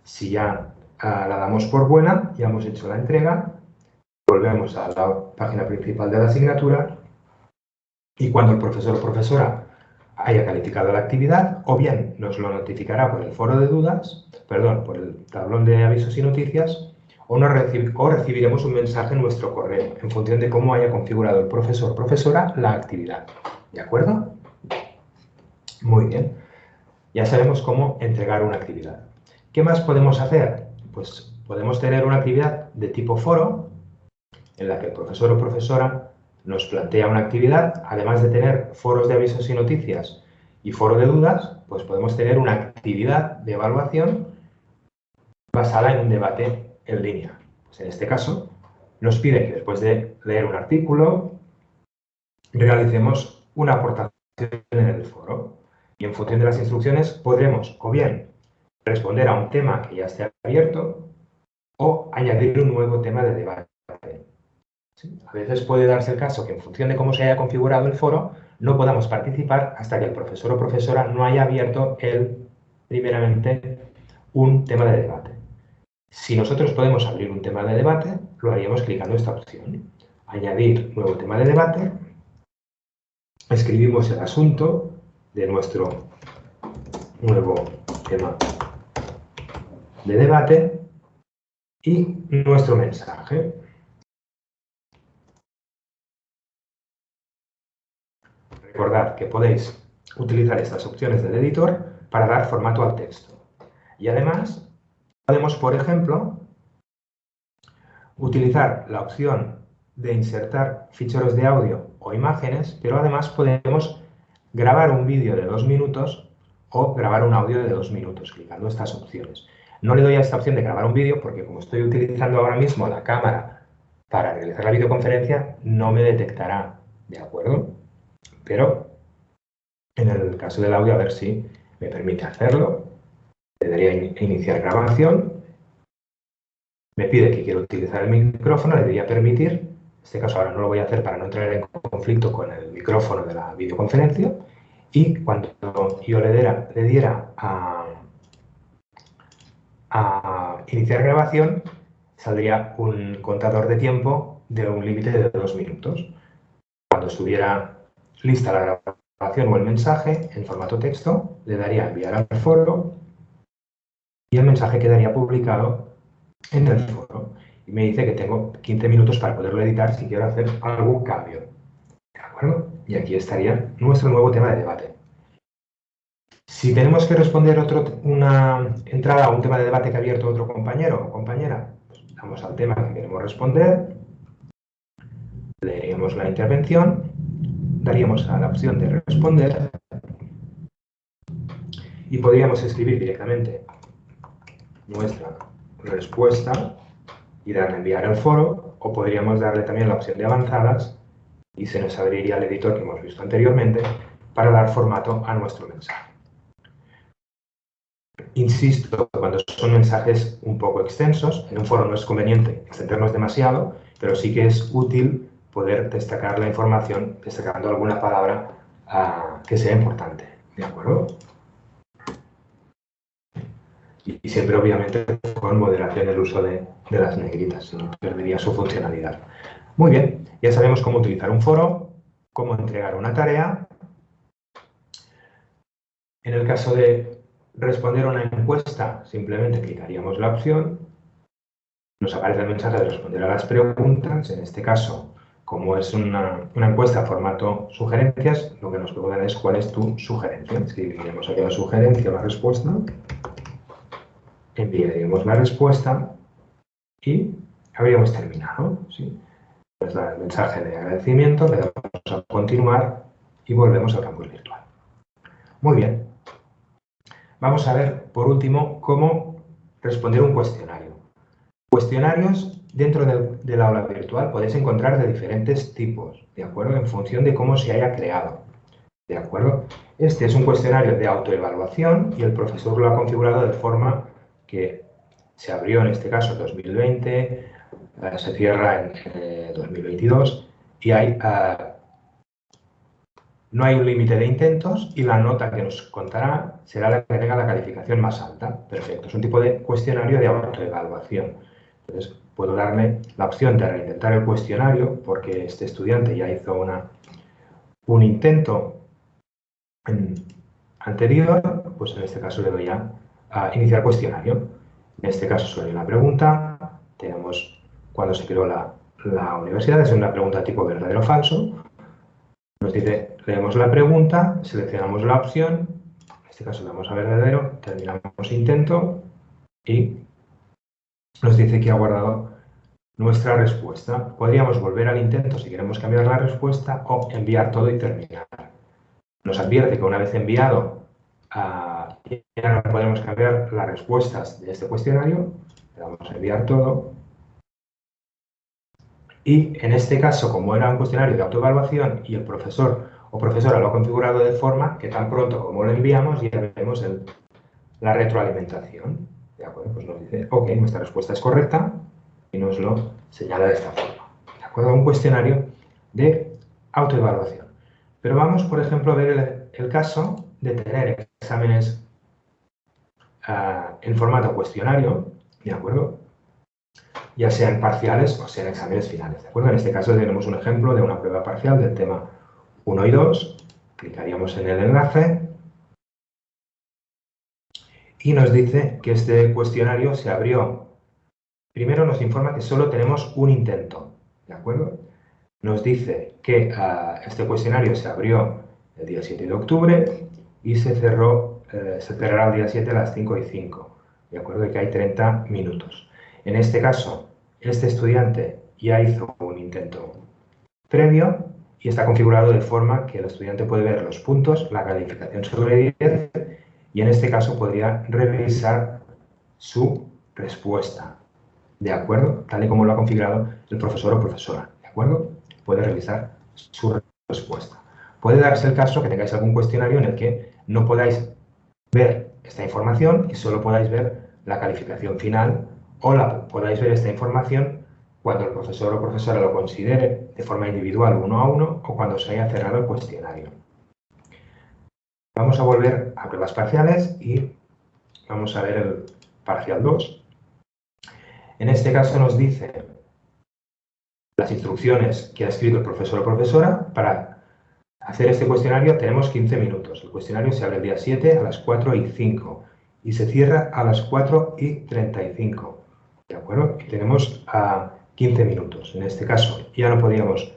Si ya ah, la damos por buena, ya hemos hecho la entrega, volvemos a la página principal de la asignatura y cuando el profesor o profesora haya calificado la actividad, o bien nos lo notificará por el foro de dudas, perdón, por el tablón de avisos y noticias, o, recibiremos un mensaje en nuestro correo, en función de cómo haya configurado el profesor o profesora la actividad. ¿De acuerdo? Muy bien. Ya sabemos cómo entregar una actividad. ¿Qué más podemos hacer? Pues podemos tener una actividad de tipo foro, en la que el profesor o profesora nos plantea una actividad, además de tener foros de avisos y noticias y foro de dudas, pues podemos tener una actividad de evaluación basada en un debate en línea. Pues en este caso, nos pide que después de leer un artículo, realicemos una aportación en el foro. Y en función de las instrucciones podremos o bien responder a un tema que ya esté abierto o añadir un nuevo tema de debate. A veces puede darse el caso que en función de cómo se haya configurado el foro, no podamos participar hasta que el profesor o profesora no haya abierto el, primeramente, un tema de debate. Si nosotros podemos abrir un tema de debate, lo haríamos clicando esta opción. Añadir nuevo tema de debate. Escribimos el asunto de nuestro nuevo tema de debate y nuestro mensaje. Recordad que podéis utilizar estas opciones del editor para dar formato al texto. Y además, podemos, por ejemplo, utilizar la opción de insertar ficheros de audio o imágenes, pero además podemos grabar un vídeo de dos minutos o grabar un audio de dos minutos, clicando estas opciones. No le doy a esta opción de grabar un vídeo porque como estoy utilizando ahora mismo la cámara para realizar la videoconferencia, no me detectará, ¿de acuerdo? Pero en el caso del audio, a ver si me permite hacerlo. Le daría a iniciar grabación. Me pide que quiero utilizar el micrófono, le diría permitir. En este caso ahora no lo voy a hacer para no entrar en conflicto con el micrófono de la videoconferencia. Y cuando yo le diera, le diera a iniciar grabación, saldría un contador de tiempo de un límite de dos minutos. Cuando estuviera lista la grabación o el mensaje en formato texto, le daría enviar al foro y el mensaje quedaría publicado en el foro. Y me dice que tengo 15 minutos para poderlo editar si quiero hacer algún cambio. ¿De acuerdo? Y aquí estaría nuestro nuevo tema de debate. Si tenemos que responder otro, una entrada a un tema de debate que ha abierto otro compañero o compañera, pues damos al tema que queremos responder, leeríamos la intervención, daríamos a la opción de responder y podríamos escribir directamente nuestra respuesta y darle enviar al foro o podríamos darle también la opción de avanzadas y se nos abriría el editor que hemos visto anteriormente para dar formato a nuestro mensaje. Insisto, cuando son mensajes un poco extensos, en un foro no es conveniente extendernos demasiado, pero sí que es útil poder destacar la información destacando alguna palabra ah, que sea importante. ¿De acuerdo? Y, siempre, obviamente, con moderación el uso de, de las negritas, no perdería su funcionalidad. Muy bien, ya sabemos cómo utilizar un foro, cómo entregar una tarea. En el caso de responder a una encuesta, simplemente clicaríamos la opción. Nos aparece el mensaje de responder a las preguntas. En este caso, como es una, encuesta formato sugerencias, lo que nos preguntan es cuál es tu sugerencia. Escribiremos aquí la sugerencia, la respuesta enviaríamos la respuesta y habríamos terminado. ¿sí? Nos da el mensaje de agradecimiento, le damos a continuar y volvemos al campus virtual. Muy bien. Vamos a ver, por último, cómo responder un cuestionario. Cuestionarios dentro del, aula virtual podéis encontrar de diferentes tipos, ¿de acuerdo? En función de cómo se haya creado, ¿de acuerdo? Este es un cuestionario de autoevaluación y el profesor lo ha configurado de forma que se abrió en este caso en 2020, eh, se cierra en 2022 eh, y hay, eh, no hay un límite de intentos y la nota que nos contará será la que tenga la calificación más alta. Perfecto, es un tipo de cuestionario de autoevaluación. Entonces, puedo darle la opción de reintentar el cuestionario porque este estudiante ya hizo una, un intento anterior, pues en este caso le doy a iniciar cuestionario. En este caso hay una pregunta. Tenemos cuando se creó la, la universidad, es una pregunta tipo verdadero o falso. Nos dice, leemos la pregunta, seleccionamos la opción, en este caso damos a verdadero, terminamos intento y nos dice que ha guardado nuestra respuesta. Podríamos volver al intento si queremos cambiar la respuesta o enviar todo y terminar. Nos advierte que una vez enviado a y ahora podemos cambiar las respuestas de este cuestionario. Le damos a enviar todo. Y en este caso, como era un cuestionario de autoevaluación y el profesor o profesora lo ha configurado de forma que tan pronto como lo enviamos ya vemos la retroalimentación. ¿De acuerdo? Pues nos dice, ok, nuestra respuesta es correcta y nos lo señala de esta forma. ¿De acuerdo? Un cuestionario de autoevaluación. Pero vamos, por ejemplo, a ver el caso de tener exámenes en formato cuestionario, ¿de acuerdo? Ya sean parciales o sean exámenes finales, ¿de acuerdo? En este caso tenemos un ejemplo de una prueba parcial del tema 1 y 2. Clicaríamos en el enlace y nos dice que este cuestionario se abrió primero nos informa que solo tenemos un intento, ¿de acuerdo? Nos dice que ah, este cuestionario se abrió el día 7 de octubre y se cerró, eh, se cerrará el día 7 a las 5 y 5, ¿de acuerdo? Que hay 30 minutos. En este caso, este estudiante ya hizo un intento previo y está configurado de forma que el estudiante puede ver los puntos, la calificación sobre 10 y en este caso podría revisar su respuesta, ¿de acuerdo? Tal y como lo ha configurado el profesor o profesora, ¿de acuerdo? Puede revisar su respuesta. Puede darse el caso que tengáis algún cuestionario en el que no podáis ver esta información y solo podáis ver la calificación final o la, podáis ver esta información cuando el profesor o profesora lo considere de forma individual uno a uno o cuando se haya cerrado el cuestionario. Vamos a volver a pruebas parciales y vamos a ver el parcial 2. En este caso nos dice las instrucciones que ha escrito el profesor o profesora. Para hacer este cuestionario tenemos 15 minutos. El cuestionario se abre el día 7 a las 4 y 5 y se cierra a las 4 y 35. ¿De acuerdo? tenemos a 15 minutos. En este caso ya no podíamos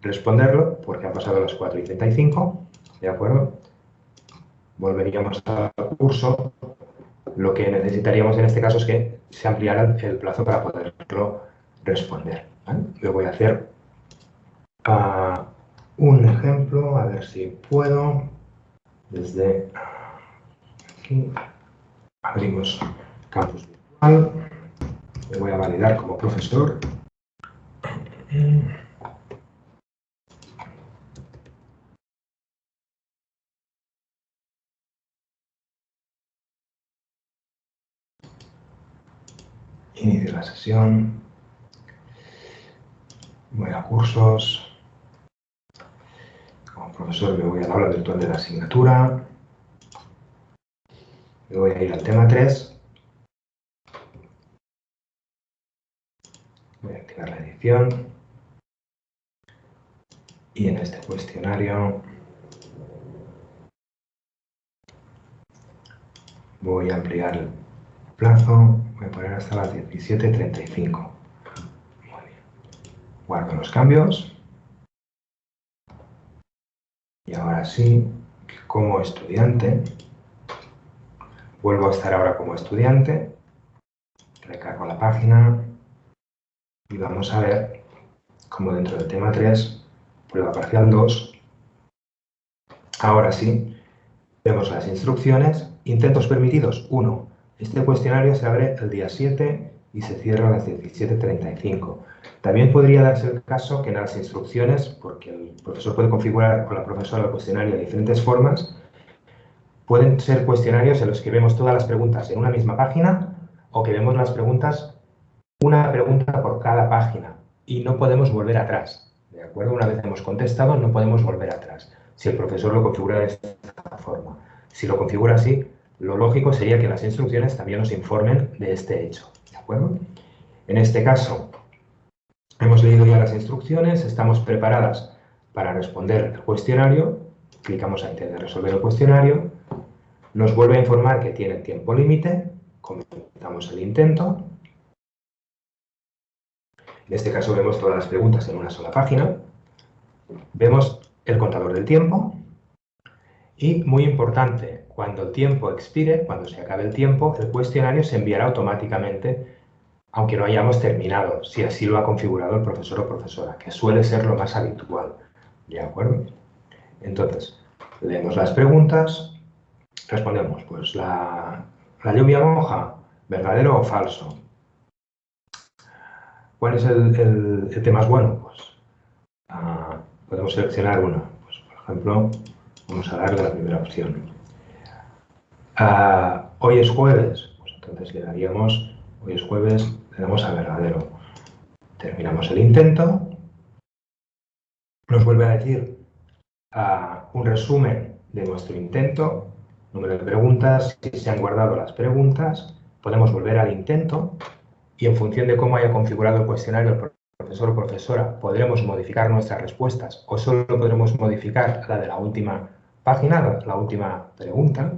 responderlo porque han pasado las 4 y 35. ¿De acuerdo? Volveríamos al curso, lo que necesitaríamos en este caso es que se ampliara el plazo para poderlo responder. Yo voy a hacer ah, un ejemplo, a ver si puedo. Desde aquí abrimos campus virtual. Me voy a validar como profesor. Inicio la sesión. Voy a cursos. Como profesor me voy al aula virtual de la asignatura. Me voy a ir al tema 3. Voy a activar la edición. Y en este cuestionario voy a ampliar plazo voy a poner hasta las 17.35. Muy bien. Guardo los cambios. Y ahora sí, como estudiante, vuelvo a estar ahora como estudiante, recargo la página y vamos a ver cómo dentro del tema 3, prueba parcial 2, ahora sí, vemos las instrucciones, intentos permitidos 1, este cuestionario se abre el día 7 y se cierra a las 17.35. También podría darse el caso que en las instrucciones, porque el profesor puede configurar con la profesora el cuestionario de diferentes formas, pueden ser cuestionarios en los que vemos todas las preguntas en una misma página o que vemos las preguntas, una pregunta por cada página y no podemos volver atrás. ¿De acuerdo? Una vez hemos contestado, no podemos volver atrás, si el profesor lo configura de esta forma. Si lo configura así, lo lógico sería que las instrucciones también nos informen de este hecho. ¿De acuerdo? En este caso, hemos leído ya las instrucciones, estamos preparadas para responder el cuestionario, clicamos a intentar resolver el cuestionario, nos vuelve a informar que tiene tiempo límite, comentamos el intento, en este caso vemos todas las preguntas en una sola página, vemos el contador del tiempo y, muy importante, cuando el tiempo expire, cuando se acabe el tiempo, el cuestionario se enviará automáticamente, aunque no hayamos terminado, si así lo ha configurado el profesor o profesora, que suele ser lo más habitual. ¿De acuerdo? Entonces, leemos las preguntas, respondemos, pues la, lluvia moja, verdadero o falso. ¿Cuál es el, tema más bueno? Pues ah, podemos seleccionar uno. Pues, por ejemplo, vamos a dar la primera opción. Ah, hoy es jueves, pues entonces le daríamos, hoy es jueves, le damos a verdadero. Terminamos el intento. Nos vuelve a decir ah, un resumen de nuestro intento, número de preguntas, si se han guardado las preguntas, podemos volver al intento y en función de cómo haya configurado el cuestionario el profesor o profesora, podremos modificar nuestras respuestas o solo podremos modificar la de la última página, la última pregunta.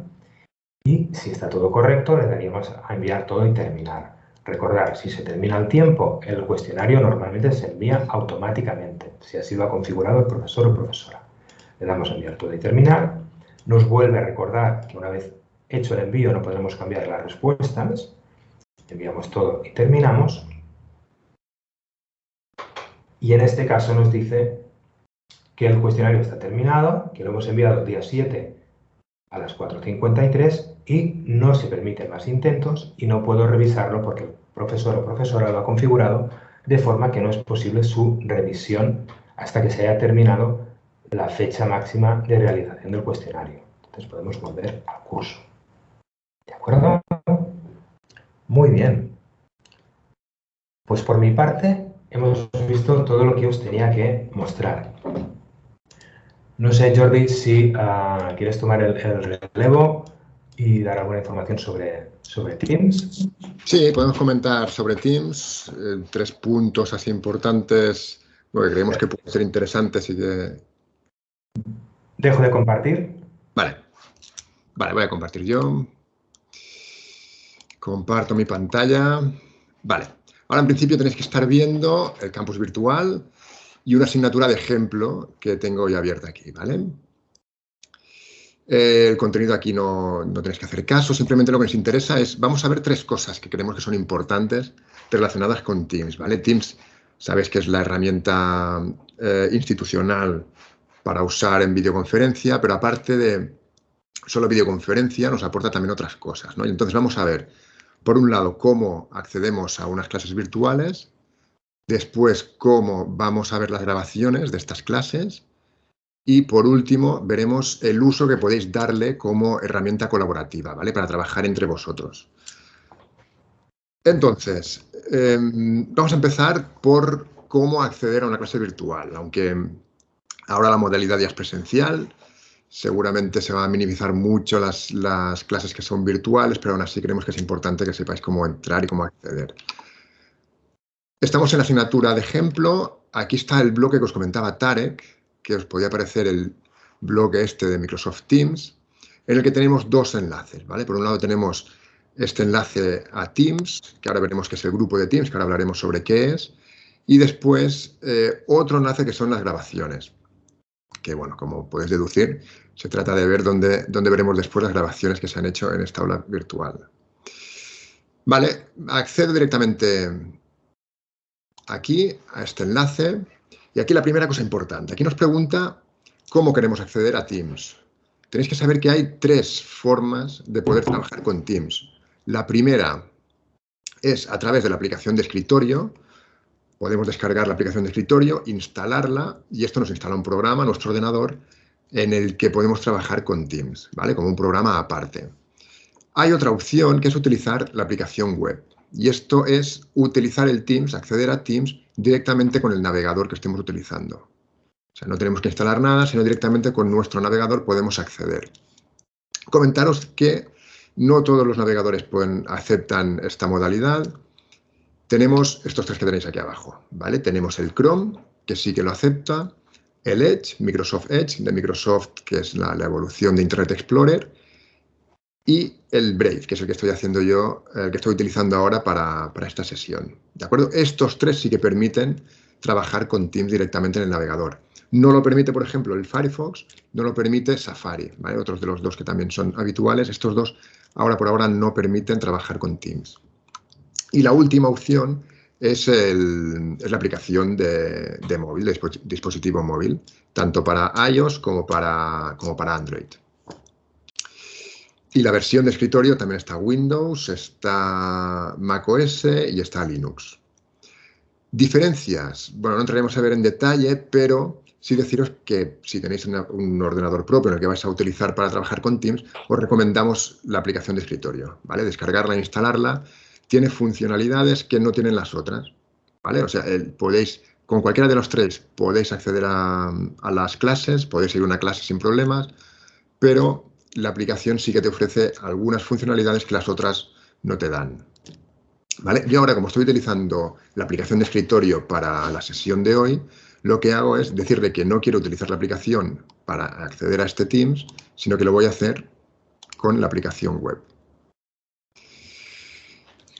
Y si está todo correcto, le daríamos a enviar todo y terminar. Recordar, si se termina el tiempo, el cuestionario normalmente se envía automáticamente, si así lo ha configurado el profesor o profesora. Le damos a enviar todo y terminar. Nos vuelve a recordar que una vez hecho el envío no podremos cambiar las respuestas. Enviamos todo y terminamos. Y en este caso nos dice que el cuestionario está terminado, que lo hemos enviado el día 7 a las 4.53 y no se permiten más intentos y no puedo revisarlo porque el profesor o profesora lo ha configurado de forma que no es posible su revisión hasta que se haya terminado la fecha máxima de realización del cuestionario. Entonces podemos volver al curso. ¿De acuerdo? Muy bien. Pues por mi parte hemos visto todo lo que os tenía que mostrar. No sé, Jordi, si uh, quieres tomar el, el, relevo y dar alguna información sobre, sobre Teams. Sí, podemos comentar sobre Teams, eh, tres puntos así importantes bueno, que creemos que pueden ser interesantes y que... Dejo de compartir. Vale. Vale, voy a compartir yo. Comparto mi pantalla. Vale. Ahora en principio tenéis que estar viendo el campus virtual y una asignatura de ejemplo que tengo ya abierta aquí, ¿vale? El contenido aquí no, no tenéis que hacer caso, simplemente lo que nos interesa es, vamos a ver tres cosas que creemos que son importantes relacionadas con Teams, ¿vale? Teams, sabéis que es la herramienta eh, institucional para usar en videoconferencia, pero aparte de solo videoconferencia nos aporta también otras cosas, ¿no? Y entonces vamos a ver, por un lado, cómo accedemos a unas clases virtuales, Después, cómo vamos a ver las grabaciones de estas clases. Y por último, veremos el uso que podéis darle como herramienta colaborativa, ¿vale? Para trabajar entre vosotros. Entonces, em, vamos a empezar por cómo acceder a una clase virtual. Aunque ahora la modalidad ya es presencial, seguramente se van a minimizar mucho las, las clases que son virtuales, pero aún así creemos que es importante que sepáis cómo entrar y cómo acceder. Estamos en la asignatura de ejemplo. Aquí está el bloque que os comentaba Tarek, que os podía aparecer el bloque este de Microsoft Teams, en el que tenemos dos enlaces. ¿vale? Por un lado tenemos este enlace a Teams, que ahora veremos que es el grupo de Teams, que ahora hablaremos sobre qué es, y después eh, otro enlace que son las grabaciones, que bueno, como podéis deducir, se trata de ver dónde, dónde veremos después las grabaciones que se han hecho en esta aula virtual. Vale, accedo directamente aquí a este enlace. Y aquí la primera cosa importante. Aquí nos pregunta cómo queremos acceder a Teams. Tenéis que saber que hay tres formas de poder trabajar con Teams. La primera es a través de la aplicación de escritorio. Podemos descargar la aplicación de escritorio, instalarla y esto nos instala un programa nuestro ordenador en el que podemos trabajar con Teams, ¿vale? Como un programa aparte. Hay otra opción que es utilizar la aplicación web. Y esto es utilizar el Teams, acceder a Teams directamente con el navegador que estemos utilizando. O sea, no tenemos que instalar nada, sino directamente con nuestro navegador podemos acceder. Comentaros que no todos los navegadores pueden, aceptan esta modalidad. Tenemos estos tres que tenéis aquí abajo, ¿vale? Tenemos el Chrome, que sí que lo acepta, el Edge, Microsoft Edge, de Microsoft, que es la evolución de Internet Explorer, y el Brave, que es el que estoy haciendo yo, el que estoy utilizando ahora para, esta sesión. ¿De acuerdo? Estos tres sí que permiten trabajar con Teams directamente en el navegador. No lo permite, por ejemplo, el Firefox, no lo permite Safari, ¿vale? Otros de los dos que también son habituales, estos dos ahora por ahora no permiten trabajar con Teams. Y la última opción es, la aplicación de, móvil, de dispositivo móvil, tanto para iOS como para, como para Android. Y la versión de escritorio también está Windows, está macOS y está Linux. Diferencias. Bueno, no entraremos a ver en detalle, pero sí deciros que si tenéis un ordenador propio en el que vais a utilizar para trabajar con Teams, os recomendamos la aplicación de escritorio, ¿vale? Descargarla instalarla. Tiene funcionalidades que no tienen las otras, ¿vale? O sea, podéis, con cualquiera de los tres, podéis acceder a, a las clases, podéis ir a una clase sin problemas, pero la aplicación sí que te ofrece algunas funcionalidades que las otras no te dan. ¿Vale? Yo ahora, como estoy utilizando la aplicación de escritorio para la sesión de hoy, lo que hago es decirle que no quiero utilizar la aplicación para acceder a este Teams, sino que lo voy a hacer con la aplicación web.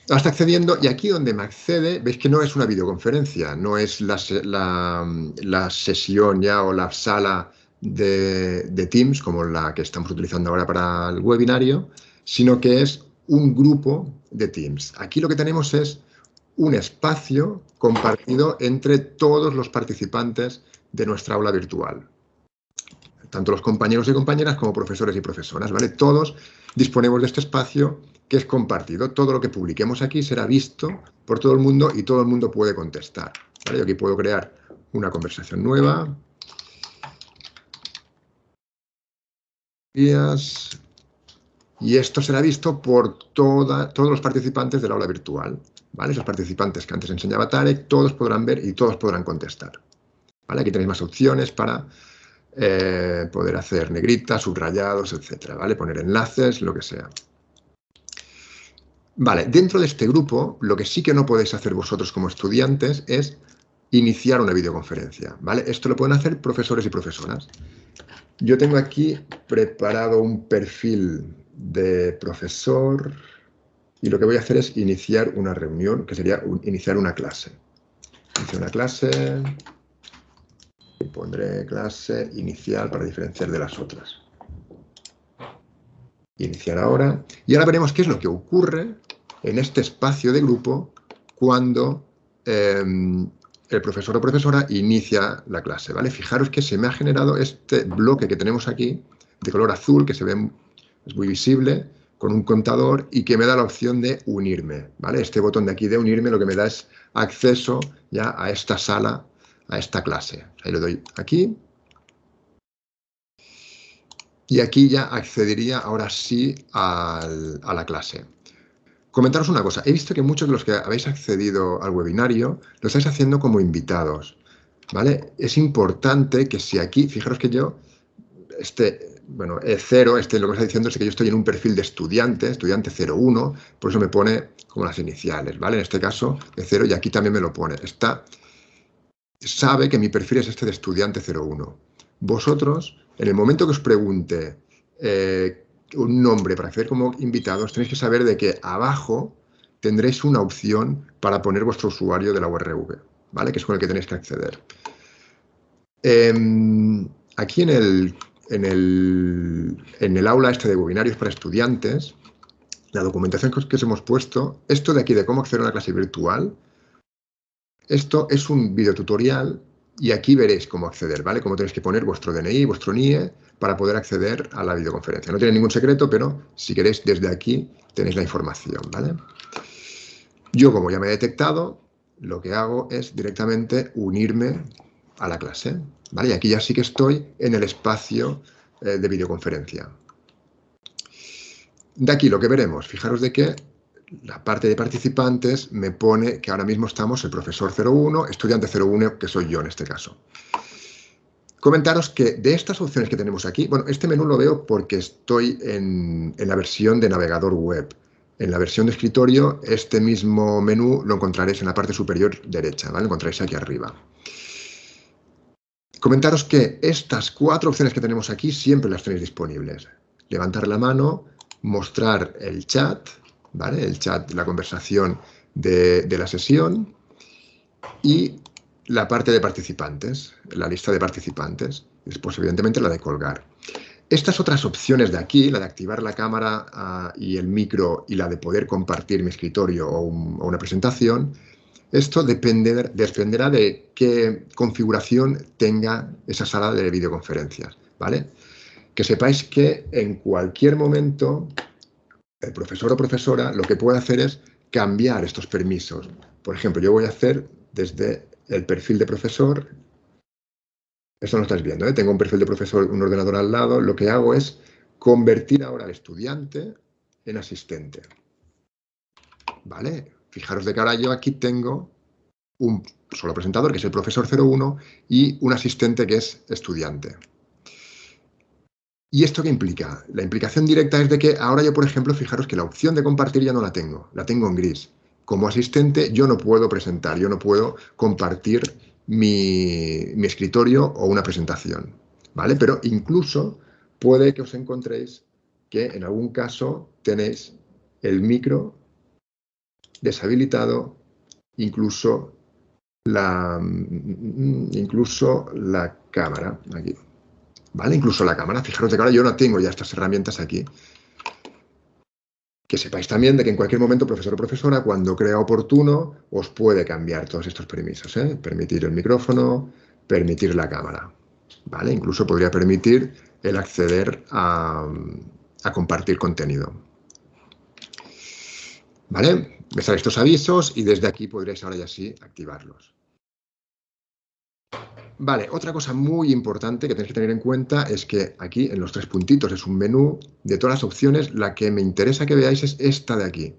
Ahora está accediendo y aquí donde me accede, veis que no es una videoconferencia, no es la, sesión ya o la sala de, Teams como la que estamos utilizando ahora para el webinario, sino que es un grupo de Teams. Aquí lo que tenemos es un espacio compartido entre todos los participantes de nuestra aula virtual. Tanto los compañeros y compañeras como profesores y profesoras, ¿vale? Todos disponemos de este espacio que es compartido. Todo lo que publiquemos aquí será visto por todo el mundo y todo el mundo puede contestar. Yo aquí puedo crear una conversación nueva. Y esto será visto por todos los participantes del aula virtual. ¿vale? Esos participantes que antes enseñaba Tarek, todos podrán ver y todos podrán contestar. Aquí tenéis más opciones para eh, poder hacer negritas, subrayados, etcétera, ¿vale? Poner enlaces, lo que sea. Vale, dentro de este grupo, lo que sí que no podéis hacer vosotros como estudiantes es iniciar una videoconferencia, ¿vale? Esto lo pueden hacer profesores y profesoras. Yo tengo aquí preparado un perfil de profesor y lo que voy a hacer es iniciar una reunión, que sería iniciar una clase. Iniciar una clase y pondré clase inicial para diferenciar de las otras. Iniciar ahora. Y ahora veremos qué es lo que ocurre en este espacio de grupo cuando em, el profesor o profesora inicia la clase. ¿vale? Fijaros que se me ha generado este bloque que tenemos aquí de color azul, que se ve, es muy visible, con un contador y que me da la opción de unirme. ¿vale? Este botón de aquí de unirme lo que me da es acceso ya a esta sala, a esta clase. Ahí le doy aquí. Y aquí ya accedería ahora sí a la clase. Comentaros una cosa, he visto que muchos de los que habéis accedido al webinario lo estáis haciendo como invitados, ¿vale? Es importante que si aquí, fijaros que yo, este, bueno, E0, este lo que está diciendo es que yo estoy en un perfil de estudiante, estudiante 01, por eso me pone como las iniciales, ¿vale? En este caso, E0, y aquí también me lo pone. Está, sabe que mi perfil es este de estudiante 01. Vosotros, en el momento que os pregunte eh, un nombre para acceder como invitados, tenéis que saber de que abajo tendréis una opción para poner vuestro usuario de la URV, ¿vale? Que es con el que tenéis que acceder. Em, aquí en el, en, el, en el aula este de webinarios para estudiantes, la documentación que os hemos puesto, esto de aquí de cómo acceder a una clase virtual, esto es un videotutorial y aquí veréis cómo acceder, ¿vale? Cómo tenéis que poner vuestro DNI, vuestro NIE, para poder acceder a la videoconferencia. No tiene ningún secreto, pero si queréis desde aquí tenéis la información, ¿vale? Yo, como ya me he detectado, lo que hago es directamente unirme a la clase, ¿vale? Y aquí ya sí que estoy en el espacio eh, de videoconferencia. De aquí lo que veremos, fijaros de que la parte de participantes me pone que ahora mismo estamos el profesor 01, estudiante 01, que soy yo en este caso. Comentaros que de estas opciones que tenemos aquí, bueno, este menú lo veo porque estoy en, la versión de navegador web. En la versión de escritorio, este mismo menú lo encontraréis en la parte superior derecha, ¿vale? Lo encontraréis aquí arriba. Comentaros que estas cuatro opciones que tenemos aquí siempre las tenéis disponibles. Levantar la mano, mostrar el chat, El chat, la conversación de, la sesión y la parte de participantes, la lista de participantes, después evidentemente la de colgar. Estas otras opciones de aquí, la de activar la cámara ah, y el micro y la de poder compartir mi escritorio o, una presentación, esto dependerá de qué configuración tenga esa sala de videoconferencias, ¿vale? Que sepáis que en cualquier momento el profesor o profesora lo que puede hacer es cambiar estos permisos. Por ejemplo, yo voy a hacer desde el perfil de profesor. Esto no estáis viendo, ¿eh? tengo un perfil de profesor, un ordenador al lado. Lo que hago es convertir ahora al estudiante en asistente. ¿Vale? Fijaros de ahora yo aquí tengo un solo presentador, que es el profesor 01, y un asistente que es estudiante. ¿Y esto qué implica? La implicación directa es de que ahora yo, por ejemplo, fijaros que la opción de compartir ya no la tengo, la tengo en gris como asistente yo no puedo presentar, yo no puedo compartir mi, escritorio o una presentación, ¿vale? Pero incluso puede que os encontréis que en algún caso tenéis el micro deshabilitado incluso la, mm, incluso la cámara aquí. ¿Vale? Incluso la cámara. Fijaros que ahora yo no tengo ya estas herramientas aquí. Que sepáis también de que en cualquier momento, profesor o profesora, cuando crea oportuno, os puede cambiar todos estos permisos. ¿eh? Permitir el micrófono, permitir la cámara. ¿Vale? Incluso podría permitir el acceder a, a compartir contenido. ¿Vale? Me salen estos avisos y desde aquí podréis ahora ya sí activarlos. Vale, otra cosa muy importante que tenéis que tener en cuenta es que aquí en los tres puntitos es un menú de todas las opciones. La que me interesa que veáis es esta de aquí.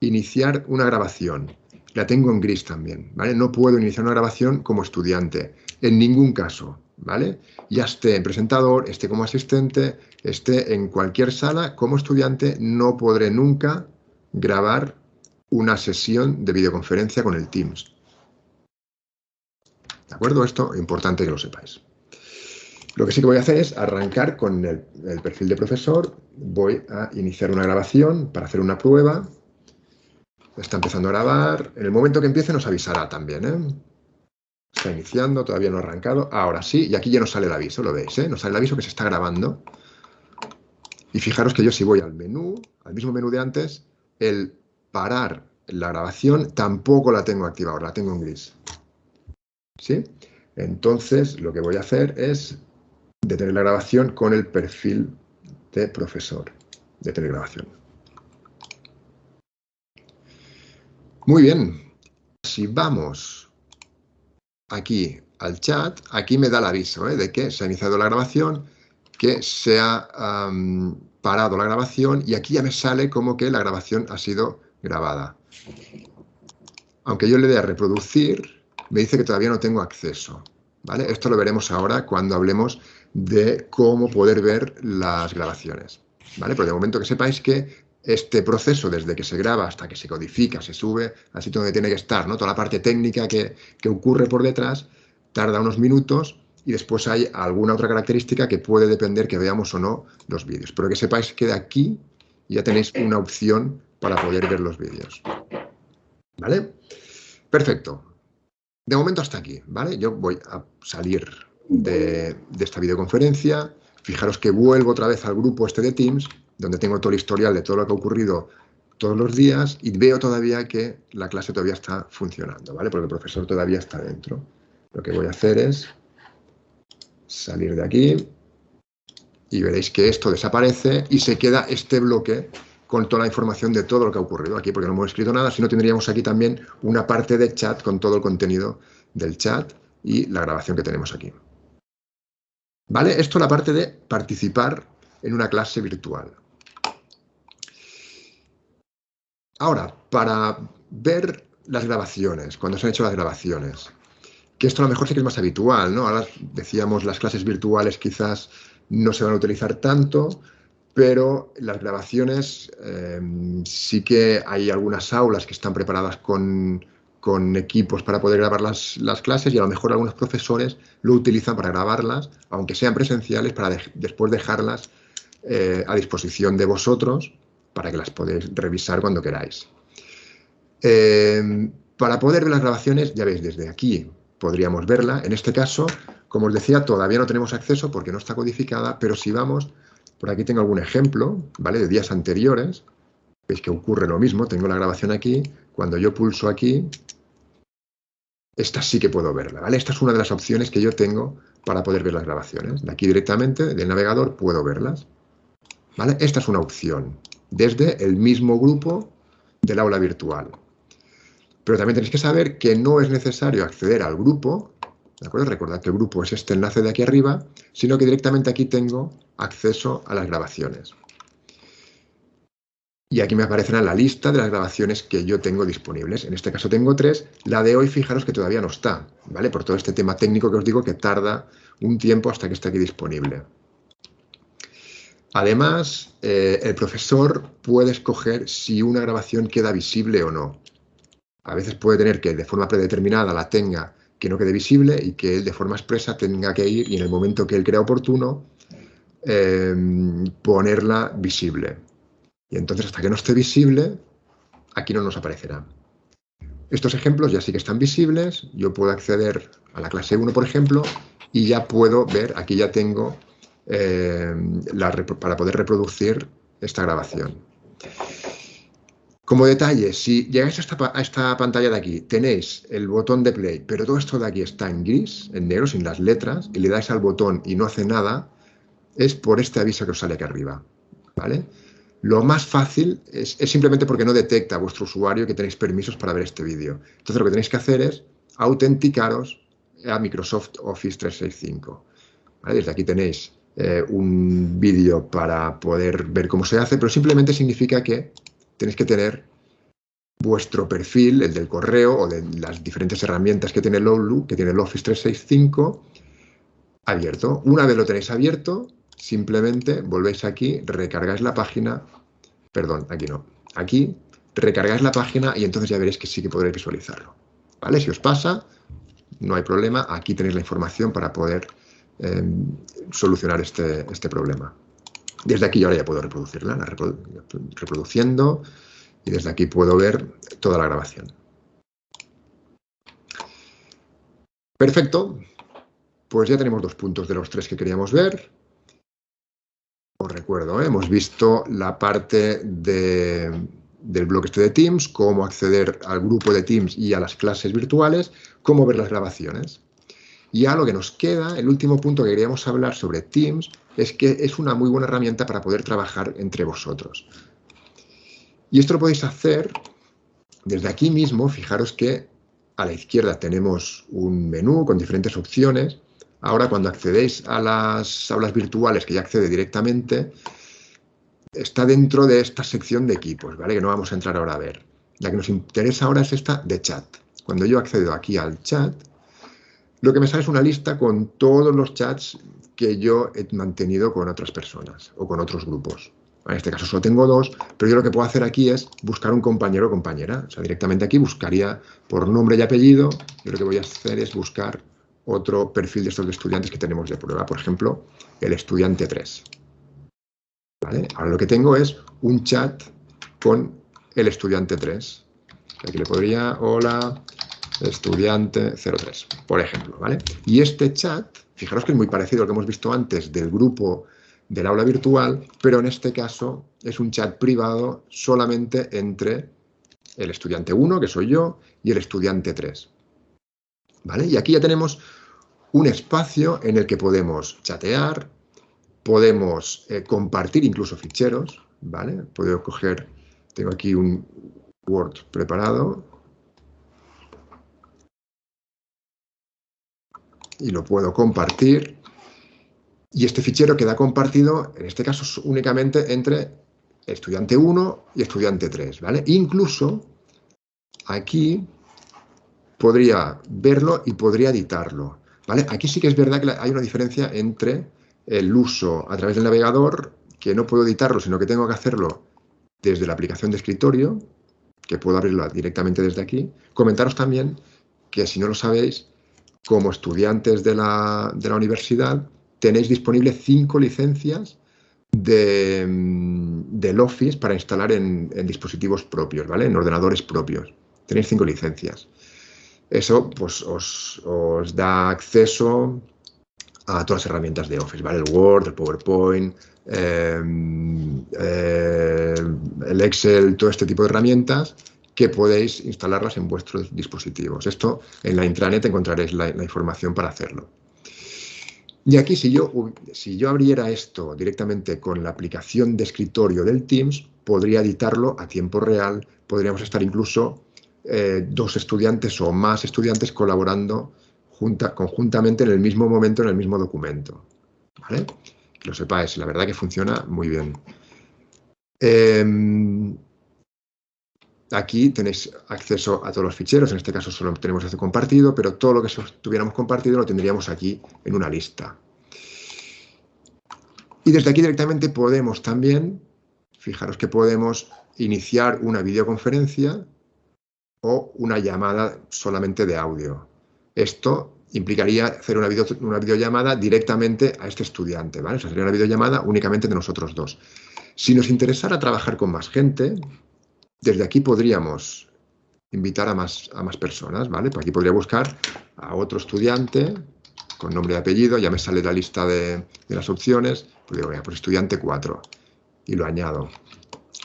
Iniciar una grabación. La tengo en gris también, ¿vale? No puedo iniciar una grabación como estudiante, en ningún caso, ¿vale? Ya esté en presentador, esté como asistente, esté en cualquier sala, como estudiante no podré nunca grabar una sesión de videoconferencia con el Teams. ¿De acuerdo? Esto es importante que lo sepáis. Lo que sí que voy a hacer es arrancar con el, perfil de profesor. Voy a iniciar una grabación para hacer una prueba. Está empezando a grabar. En el momento que empiece nos avisará también. ¿eh? Está iniciando, todavía no ha arrancado. Ahora sí, y aquí ya nos sale el aviso, lo veis, ¿eh? Nos sale el aviso que se está grabando. Y fijaros que yo si voy al menú, al mismo menú de antes, el parar la grabación tampoco la tengo activada, la tengo en gris. ¿Sí? Entonces, lo que voy a hacer es detener la grabación con el perfil de profesor. Detener grabación. Muy bien. Si vamos aquí al chat, aquí me da el aviso ¿eh? de que se ha iniciado la grabación, que se ha parado la grabación y aquí ya me sale como que la grabación ha sido grabada. Aunque yo le dé a reproducir, me dice que todavía no tengo acceso. ¿vale? Esto lo veremos ahora cuando hablemos de cómo poder ver las grabaciones. ¿vale? Pero de momento que sepáis que este proceso, desde que se graba hasta que se codifica, se sube al sitio donde tiene que estar, ¿no? toda la parte técnica que, que ocurre por detrás, tarda unos minutos y después hay alguna otra característica que puede depender que veamos o no los vídeos. Pero que sepáis que de aquí ya tenéis una opción para poder ver los vídeos. ¿Vale? Perfecto. De momento hasta aquí, ¿vale? Yo voy a salir de, esta videoconferencia. Fijaros que vuelvo otra vez al grupo este de Teams, donde tengo todo el historial de todo lo que ha ocurrido todos los días y veo todavía que la clase todavía está funcionando, ¿vale? Porque el profesor todavía está dentro. Lo que voy a hacer es salir de aquí y veréis que esto desaparece y se queda este bloque con toda la información de todo lo que ha ocurrido aquí, porque no hemos escrito nada, sino tendríamos aquí también una parte de chat con todo el contenido del chat y la grabación que tenemos aquí. ¿Vale? Esto es la parte de participar en una clase virtual. Ahora, para ver las grabaciones, cuando se han hecho las grabaciones, que esto a lo mejor sí que es más habitual, ¿no? Ahora decíamos las clases virtuales quizás no se van a utilizar tanto, pero las grabaciones eh, sí que hay algunas aulas que están preparadas con, equipos para poder grabar las, clases y a lo mejor algunos profesores lo utilizan para grabarlas, aunque sean presenciales, para después dejarlas eh, a disposición de vosotros para que las podáis revisar cuando queráis. Eh, para poder ver las grabaciones, ya veis, desde aquí podríamos verla. En este caso, como os decía, todavía no tenemos acceso porque no está codificada, pero si vamos por aquí tengo algún ejemplo, ¿vale? De días anteriores. Veis que ocurre lo mismo. Tengo la grabación aquí. Cuando yo pulso aquí, esta sí que puedo verla, ¿vale? Esta es una de las opciones que yo tengo para poder ver las grabaciones. De aquí directamente, del navegador, puedo verlas. ¿Vale? Esta es una opción. Desde el mismo grupo del aula virtual. Pero también tenéis que saber que no es necesario acceder al grupo ¿De acuerdo? Recordad que el grupo es este enlace de aquí arriba, sino que directamente aquí tengo acceso a las grabaciones. Y aquí me aparecerá la lista de las grabaciones que yo tengo disponibles. En este caso tengo tres. La de hoy, fijaros que todavía no está, ¿vale? Por todo este tema técnico que os digo que tarda un tiempo hasta que esté aquí disponible. Además, eh, el profesor puede escoger si una grabación queda visible o no. A veces puede tener que de forma predeterminada la tenga que no quede visible y que él de forma expresa tenga que ir y en el momento que él crea oportuno em, ponerla visible. Y entonces hasta que no esté visible, aquí no nos aparecerá. estos ejemplos ya sí que están visibles. Yo puedo acceder a la clase 1, por ejemplo, y ya puedo ver, aquí ya tengo eh, para poder reproducir esta grabación. Como detalle, si llegáis a esta, pantalla de aquí, tenéis el botón de play, pero todo esto de aquí está en gris, en negro, sin las letras, y le dais al botón y no hace nada, es por este aviso que os sale aquí arriba. ¿vale? Lo más fácil es, simplemente porque no detecta a vuestro usuario que tenéis permisos para ver este vídeo. Entonces lo que tenéis que hacer es autenticaros a Microsoft Office 365. Desde aquí tenéis eh, un vídeo para poder ver cómo se hace, pero simplemente significa que tenéis que tener vuestro perfil, el del correo o de las diferentes herramientas que tiene el que tiene el Office 365, abierto. Una vez lo tenéis abierto, simplemente volvéis aquí, recargáis la página, perdón, aquí no, aquí recargáis la página y entonces ya veréis que sí que podréis visualizarlo. ¿Vale? Si os pasa, no hay problema, aquí tenéis la información para poder em, solucionar este, este, problema. Desde aquí ahora ya puedo reproducirla, reproduciendo, y desde aquí puedo ver toda la grabación. Perfecto, pues ya tenemos dos puntos de los tres que queríamos ver. Os recuerdo, ¿eh? hemos visto la parte del blog este de Teams, cómo acceder al grupo de Teams y a las clases virtuales, cómo ver las grabaciones. Y a lo que nos queda, el último punto que queríamos hablar sobre Teams es que es una muy buena herramienta para poder trabajar entre vosotros. Y esto lo podéis hacer desde aquí mismo, fijaros que a la izquierda tenemos un menú con diferentes opciones Ahora, cuando accedéis a las aulas virtuales, que ya accede directamente, está dentro de esta sección de equipos, ¿vale? Que no vamos a entrar ahora a ver. La que nos interesa ahora es esta de chat. Cuando yo accedo aquí al chat, lo que me sale es una lista con todos los chats que yo he mantenido con otras personas o con otros grupos. En este caso solo tengo dos, pero yo lo que puedo hacer aquí es buscar un compañero o compañera. O sea, directamente aquí buscaría por nombre y apellido. Yo lo que voy a hacer es buscar otro perfil de estos estudiantes que tenemos de prueba, por ejemplo, el estudiante 3. Ahora lo que tengo es un chat con el estudiante 3. Aquí le podría, hola, estudiante 03, por ejemplo. ¿vale? Y este chat, fijaros que es muy parecido al que hemos visto antes del grupo del aula virtual, pero en este caso es un chat privado solamente entre el estudiante 1, que soy yo, y el estudiante 3. ¿Vale? Y aquí ya tenemos un espacio en el que podemos chatear, podemos eh, compartir incluso ficheros, ¿vale? Puedo coger, tengo aquí un Word preparado y lo puedo compartir y este fichero queda compartido, en este caso únicamente entre estudiante 1 y estudiante 3, ¿vale? Incluso aquí podría verlo y podría editarlo. Aquí sí que es verdad que hay una diferencia entre el uso a través del navegador, que no puedo editarlo, sino que tengo que hacerlo desde la aplicación de escritorio, que puedo abrirlo directamente desde aquí. Comentaros también que si no lo sabéis, como estudiantes de la, universidad, tenéis disponibles cinco licencias de, del Office para instalar en, en, dispositivos propios, ¿vale? En ordenadores propios. Tenéis cinco licencias. Eso pues, os, da acceso a todas las herramientas de Office, ¿vale? El Word, el PowerPoint, em, eh, el Excel, todo este tipo de herramientas que podéis instalarlas en vuestros dispositivos. Esto en la intranet encontraréis la, información para hacerlo. Y aquí si yo, si yo abriera esto directamente con la aplicación de escritorio del Teams, podría editarlo a tiempo real, podríamos estar incluso eh, dos estudiantes o más estudiantes colaborando conjuntamente en el mismo momento, en el mismo documento. ¿vale? Que lo sepáis, la verdad que funciona muy bien. Em, aquí tenéis acceso a todos los ficheros, en este caso solo tenemos este compartido, pero todo lo que tuviéramos compartido lo tendríamos aquí en una lista. Y desde aquí directamente podemos también, fijaros que podemos iniciar una videoconferencia o una llamada solamente de audio. Esto implicaría hacer una, una videollamada directamente a este estudiante, ¿vale? O sería una videollamada únicamente de nosotros dos. Si nos interesara trabajar con más gente, desde aquí podríamos invitar a más, a más personas, ¿vale? Pues aquí podría buscar a otro estudiante con nombre y apellido, ya me sale la lista de, las opciones, pues digo, pues estudiante 4 y lo añado.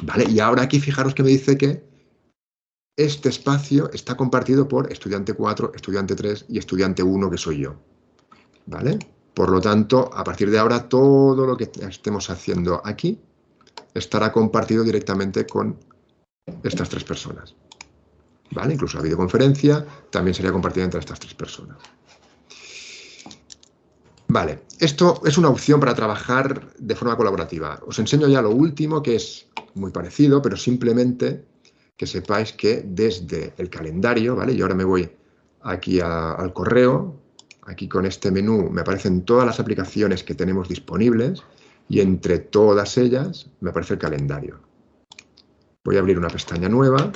¿Vale? Y ahora aquí fijaros que me dice que este espacio está compartido por estudiante 4, estudiante 3 y estudiante 1, que soy yo. ¿Vale? Por lo tanto, a partir de ahora, todo lo que estemos haciendo aquí estará compartido directamente con estas tres personas. ¿Vale? Incluso la videoconferencia también sería compartida entre estas tres personas. Vale, esto es una opción para trabajar de forma colaborativa. Os enseño ya lo último, que es muy parecido, pero simplemente que sepáis que desde el calendario, ¿vale? Y ahora me voy aquí al correo, aquí con este menú me aparecen todas las aplicaciones que tenemos disponibles y entre todas ellas me aparece el calendario. Voy a abrir una pestaña nueva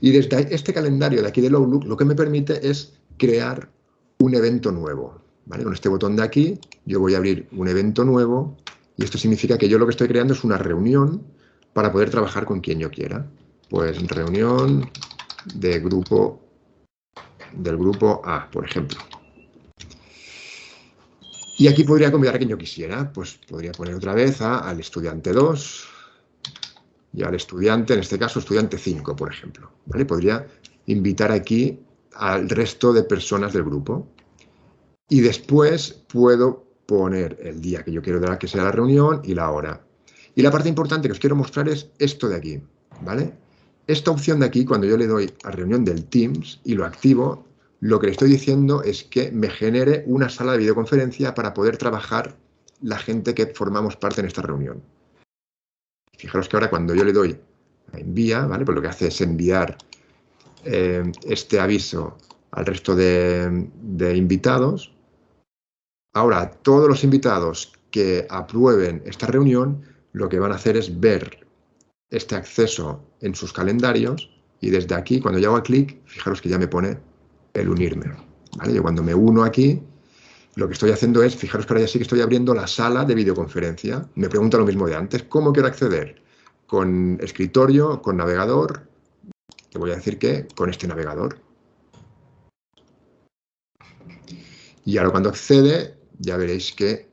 y desde este calendario de aquí del Outlook lo que me permite es crear un evento nuevo. ¿vale? Con este botón de aquí yo voy a abrir un evento nuevo y esto significa que yo lo que estoy creando es una reunión para poder trabajar con quien yo quiera. Pues reunión de grupo del grupo A, por ejemplo. Y aquí podría convidar a quien yo quisiera. Pues podría poner otra vez a, al estudiante 2 y al estudiante, en este caso, estudiante 5, por ejemplo. ¿vale? Podría invitar aquí al resto de personas del grupo. Y después puedo poner el día que yo quiero que sea la reunión y la hora. Y la parte importante que os quiero mostrar es esto de aquí, ¿vale? Esta opción de aquí, cuando yo le doy a reunión del Teams y lo activo, lo que le estoy diciendo es que me genere una sala de videoconferencia para poder trabajar la gente que formamos parte en esta reunión. Fijaros que ahora cuando yo le doy a envía, ¿vale? Pues lo que hace es enviar eh, este aviso al resto de, invitados. Ahora, todos los invitados que aprueben esta reunión, lo que van a hacer es ver este acceso en sus calendarios y desde aquí, cuando yo hago clic, fijaros que ya me pone el unirme. ¿vale? Yo cuando me uno aquí, lo que estoy haciendo es, fijaros que ahora ya sí que estoy abriendo la sala de videoconferencia. Me pregunta lo mismo de antes, ¿cómo quiero acceder? ¿Con escritorio, con navegador? Te voy a decir que con este navegador. Y ahora cuando accede, ya veréis que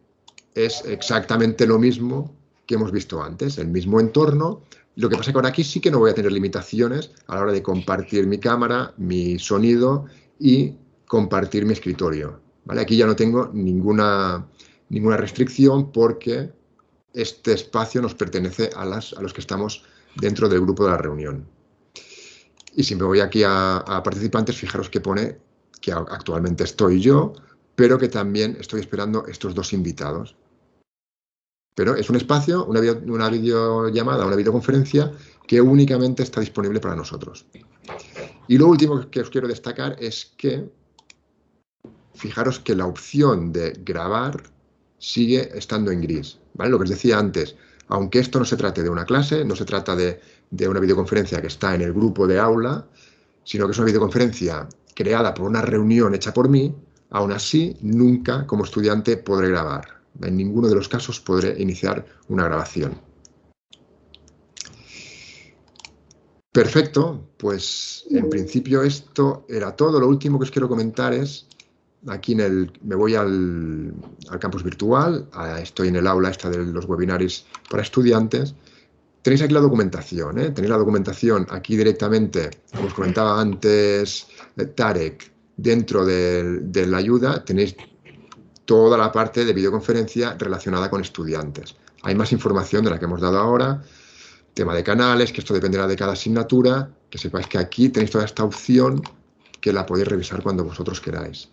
es exactamente lo mismo que hemos visto antes, el mismo entorno, lo que pasa es que ahora aquí sí que no voy a tener limitaciones a la hora de compartir mi cámara, mi sonido y compartir mi escritorio. Aquí ya no tengo ninguna, ninguna restricción porque este espacio nos pertenece a, los que estamos dentro del grupo de la reunión. Y si me voy aquí a, participantes, fijaros que pone que actualmente estoy yo, pero que también estoy esperando estos dos invitados. Pero es un espacio, una, una videollamada, una videoconferencia que únicamente está disponible para nosotros. Y lo último que os quiero destacar es que, fijaros que la opción de grabar sigue estando en gris. ¿vale? Lo que os decía antes, aunque esto no se trate de una clase, no se trata de, de una videoconferencia que está en el grupo de aula, sino que es una videoconferencia creada por una reunión hecha por mí, aún así nunca como estudiante podré grabar. En ninguno de los casos podré iniciar una grabación. Perfecto, pues en principio esto era todo. Lo último que os quiero comentar es, aquí en el, me voy al, campus virtual, estoy en el aula esta de los webinars para estudiantes. Tenéis aquí la documentación, ¿eh? tenéis la documentación aquí directamente, como os comentaba antes Tarek, dentro de la ayuda tenéis toda la parte de videoconferencia relacionada con estudiantes. Hay más información de la que hemos dado ahora, tema de canales, que esto dependerá de cada asignatura, que sepáis que aquí tenéis toda esta opción que la podéis revisar cuando vosotros queráis.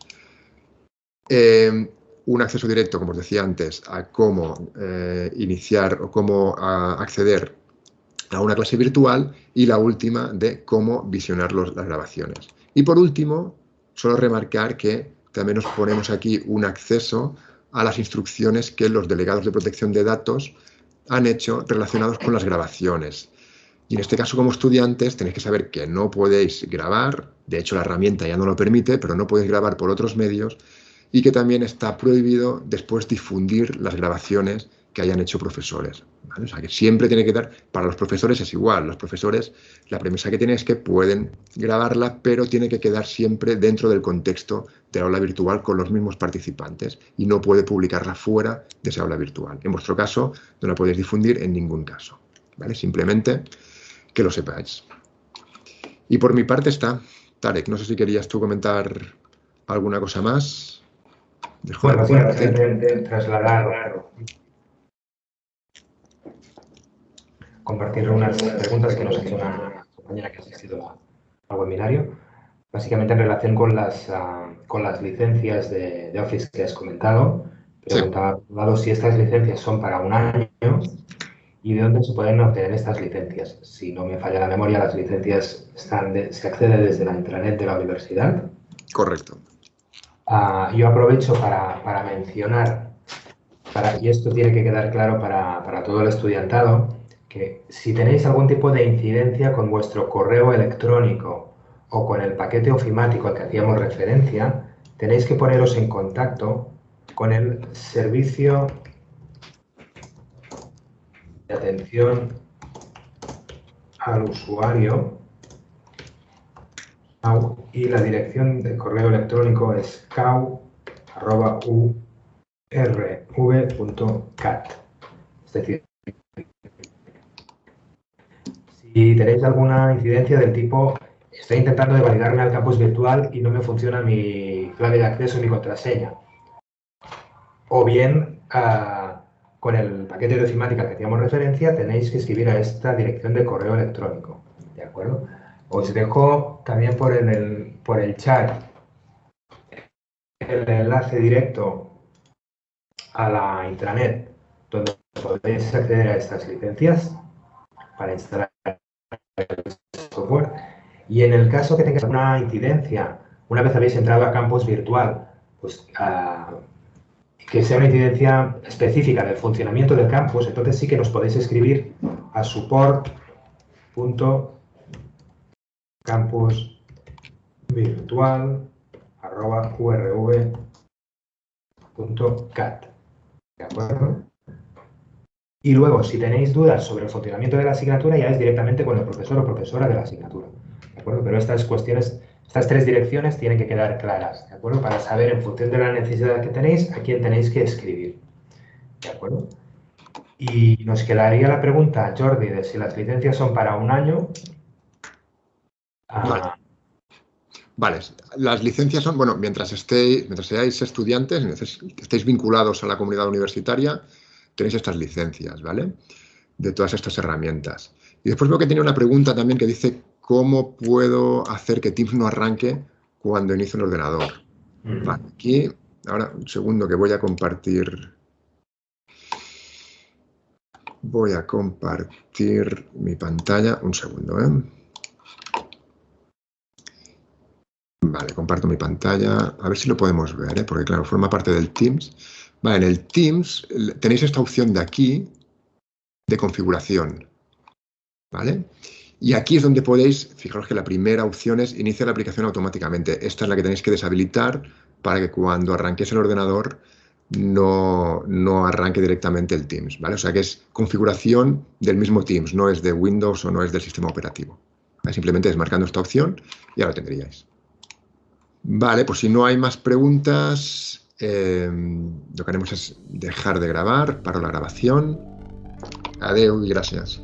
Eh, un acceso directo, como os decía antes, a cómo eh, iniciar o cómo acceder a una clase virtual y la última de cómo visionar las grabaciones. Y por último, solo remarcar que también nos ponemos aquí un acceso a las instrucciones que los delegados de protección de datos han hecho relacionados con las grabaciones. Y en este caso, como estudiantes, tenéis que saber que no podéis grabar, de hecho la herramienta ya no lo permite, pero no podéis grabar por otros medios, y que también está prohibido después difundir las grabaciones que hayan hecho profesores. O sea, que siempre tiene que dar, para los profesores es igual, los profesores, la premisa que tienen es que pueden grabarla, pero tiene que quedar siempre dentro del contexto de aula virtual con los mismos participantes y no puede publicarla fuera de esa aula virtual. En vuestro caso, no la podéis difundir en ningún caso. ¿vale? Simplemente que lo sepáis. Y por mi parte está, Tarek, no sé si querías tú comentar alguna cosa más. Bueno, trasladar compartir unas preguntas que nos ha hecho una compañera que ha asistido al webinario, básicamente en relación con las, ah, con las licencias de, Office que has comentado. Preguntaba si estas licencias son para un año y de dónde se pueden obtener estas licencias. Si no me falla la memoria, las licencias están se accede desde la intranet de la universidad. Correcto. Ah, yo aprovecho para, mencionar, para, y esto tiene que quedar claro para todo el estudiantado, que si tenéis algún tipo de incidencia con vuestro correo electrónico o con el paquete ofimático al que hacíamos referencia, tenéis que poneros en contacto con el servicio de atención al usuario y la dirección de correo electrónico es cau.urv.cat. Es decir, si tenéis alguna incidencia del tipo, estoy intentando validarme al campus virtual y no me funciona mi clave de acceso, mi contraseña. O bien, ah, con el paquete de ofimática al que hacíamos referencia, tenéis que escribir a esta dirección de correo electrónico. ¿De acuerdo? Os dejo también por el, por el chat el enlace directo a la intranet donde podéis acceder a estas licencias para instalar software. Y en el caso que tengáis una incidencia, una vez habéis entrado a campus virtual, pues uh, que sea una incidencia específica del funcionamiento del campus, entonces sí que nos podéis escribir a support.campusvirtual.urv.cat. ¿De acuerdo? Y luego, si tenéis dudas sobre el funcionamiento de la asignatura, ya es directamente con el profesor o profesora de la asignatura. ¿De acuerdo? Pero estas cuestiones, estas tres direcciones tienen que quedar claras, ¿de acuerdo? Para saber, en función de la necesidad que tenéis, a quién tenéis que escribir. ¿De acuerdo? Y nos quedaría la pregunta, Jordi, de si las licencias son para un año. Vale. las licencias son, bueno, mientras, estéis, mientras seáis estudiantes, estéis vinculados a la comunidad universitaria, tenéis estas licencias, ¿vale? De todas estas herramientas. Y después veo que tiene una pregunta también que dice, ¿cómo puedo hacer que Teams no arranque cuando inicio un ordenador? Vale, aquí, ahora un segundo que voy a compartir. Voy a compartir mi pantalla. Un segundo, ¿eh? Vale, comparto mi pantalla. A ver si lo podemos ver, ¿eh? porque claro, forma parte del Teams en el Teams tenéis esta opción de aquí de configuración. ¿Vale? Y aquí es donde podéis, fijaros que la primera opción es iniciar la aplicación automáticamente. Esta es la que tenéis que deshabilitar para que cuando arranquéis el ordenador no, no, arranque directamente el Teams, ¿vale? O sea que es configuración del mismo Teams, no es de Windows o no es del sistema operativo. Simplemente desmarcando esta opción y ya lo tendríais. Vale, pues si no hay más preguntas, Em, lo que haremos es dejar de grabar, paro la grabación. Adeu y gracias.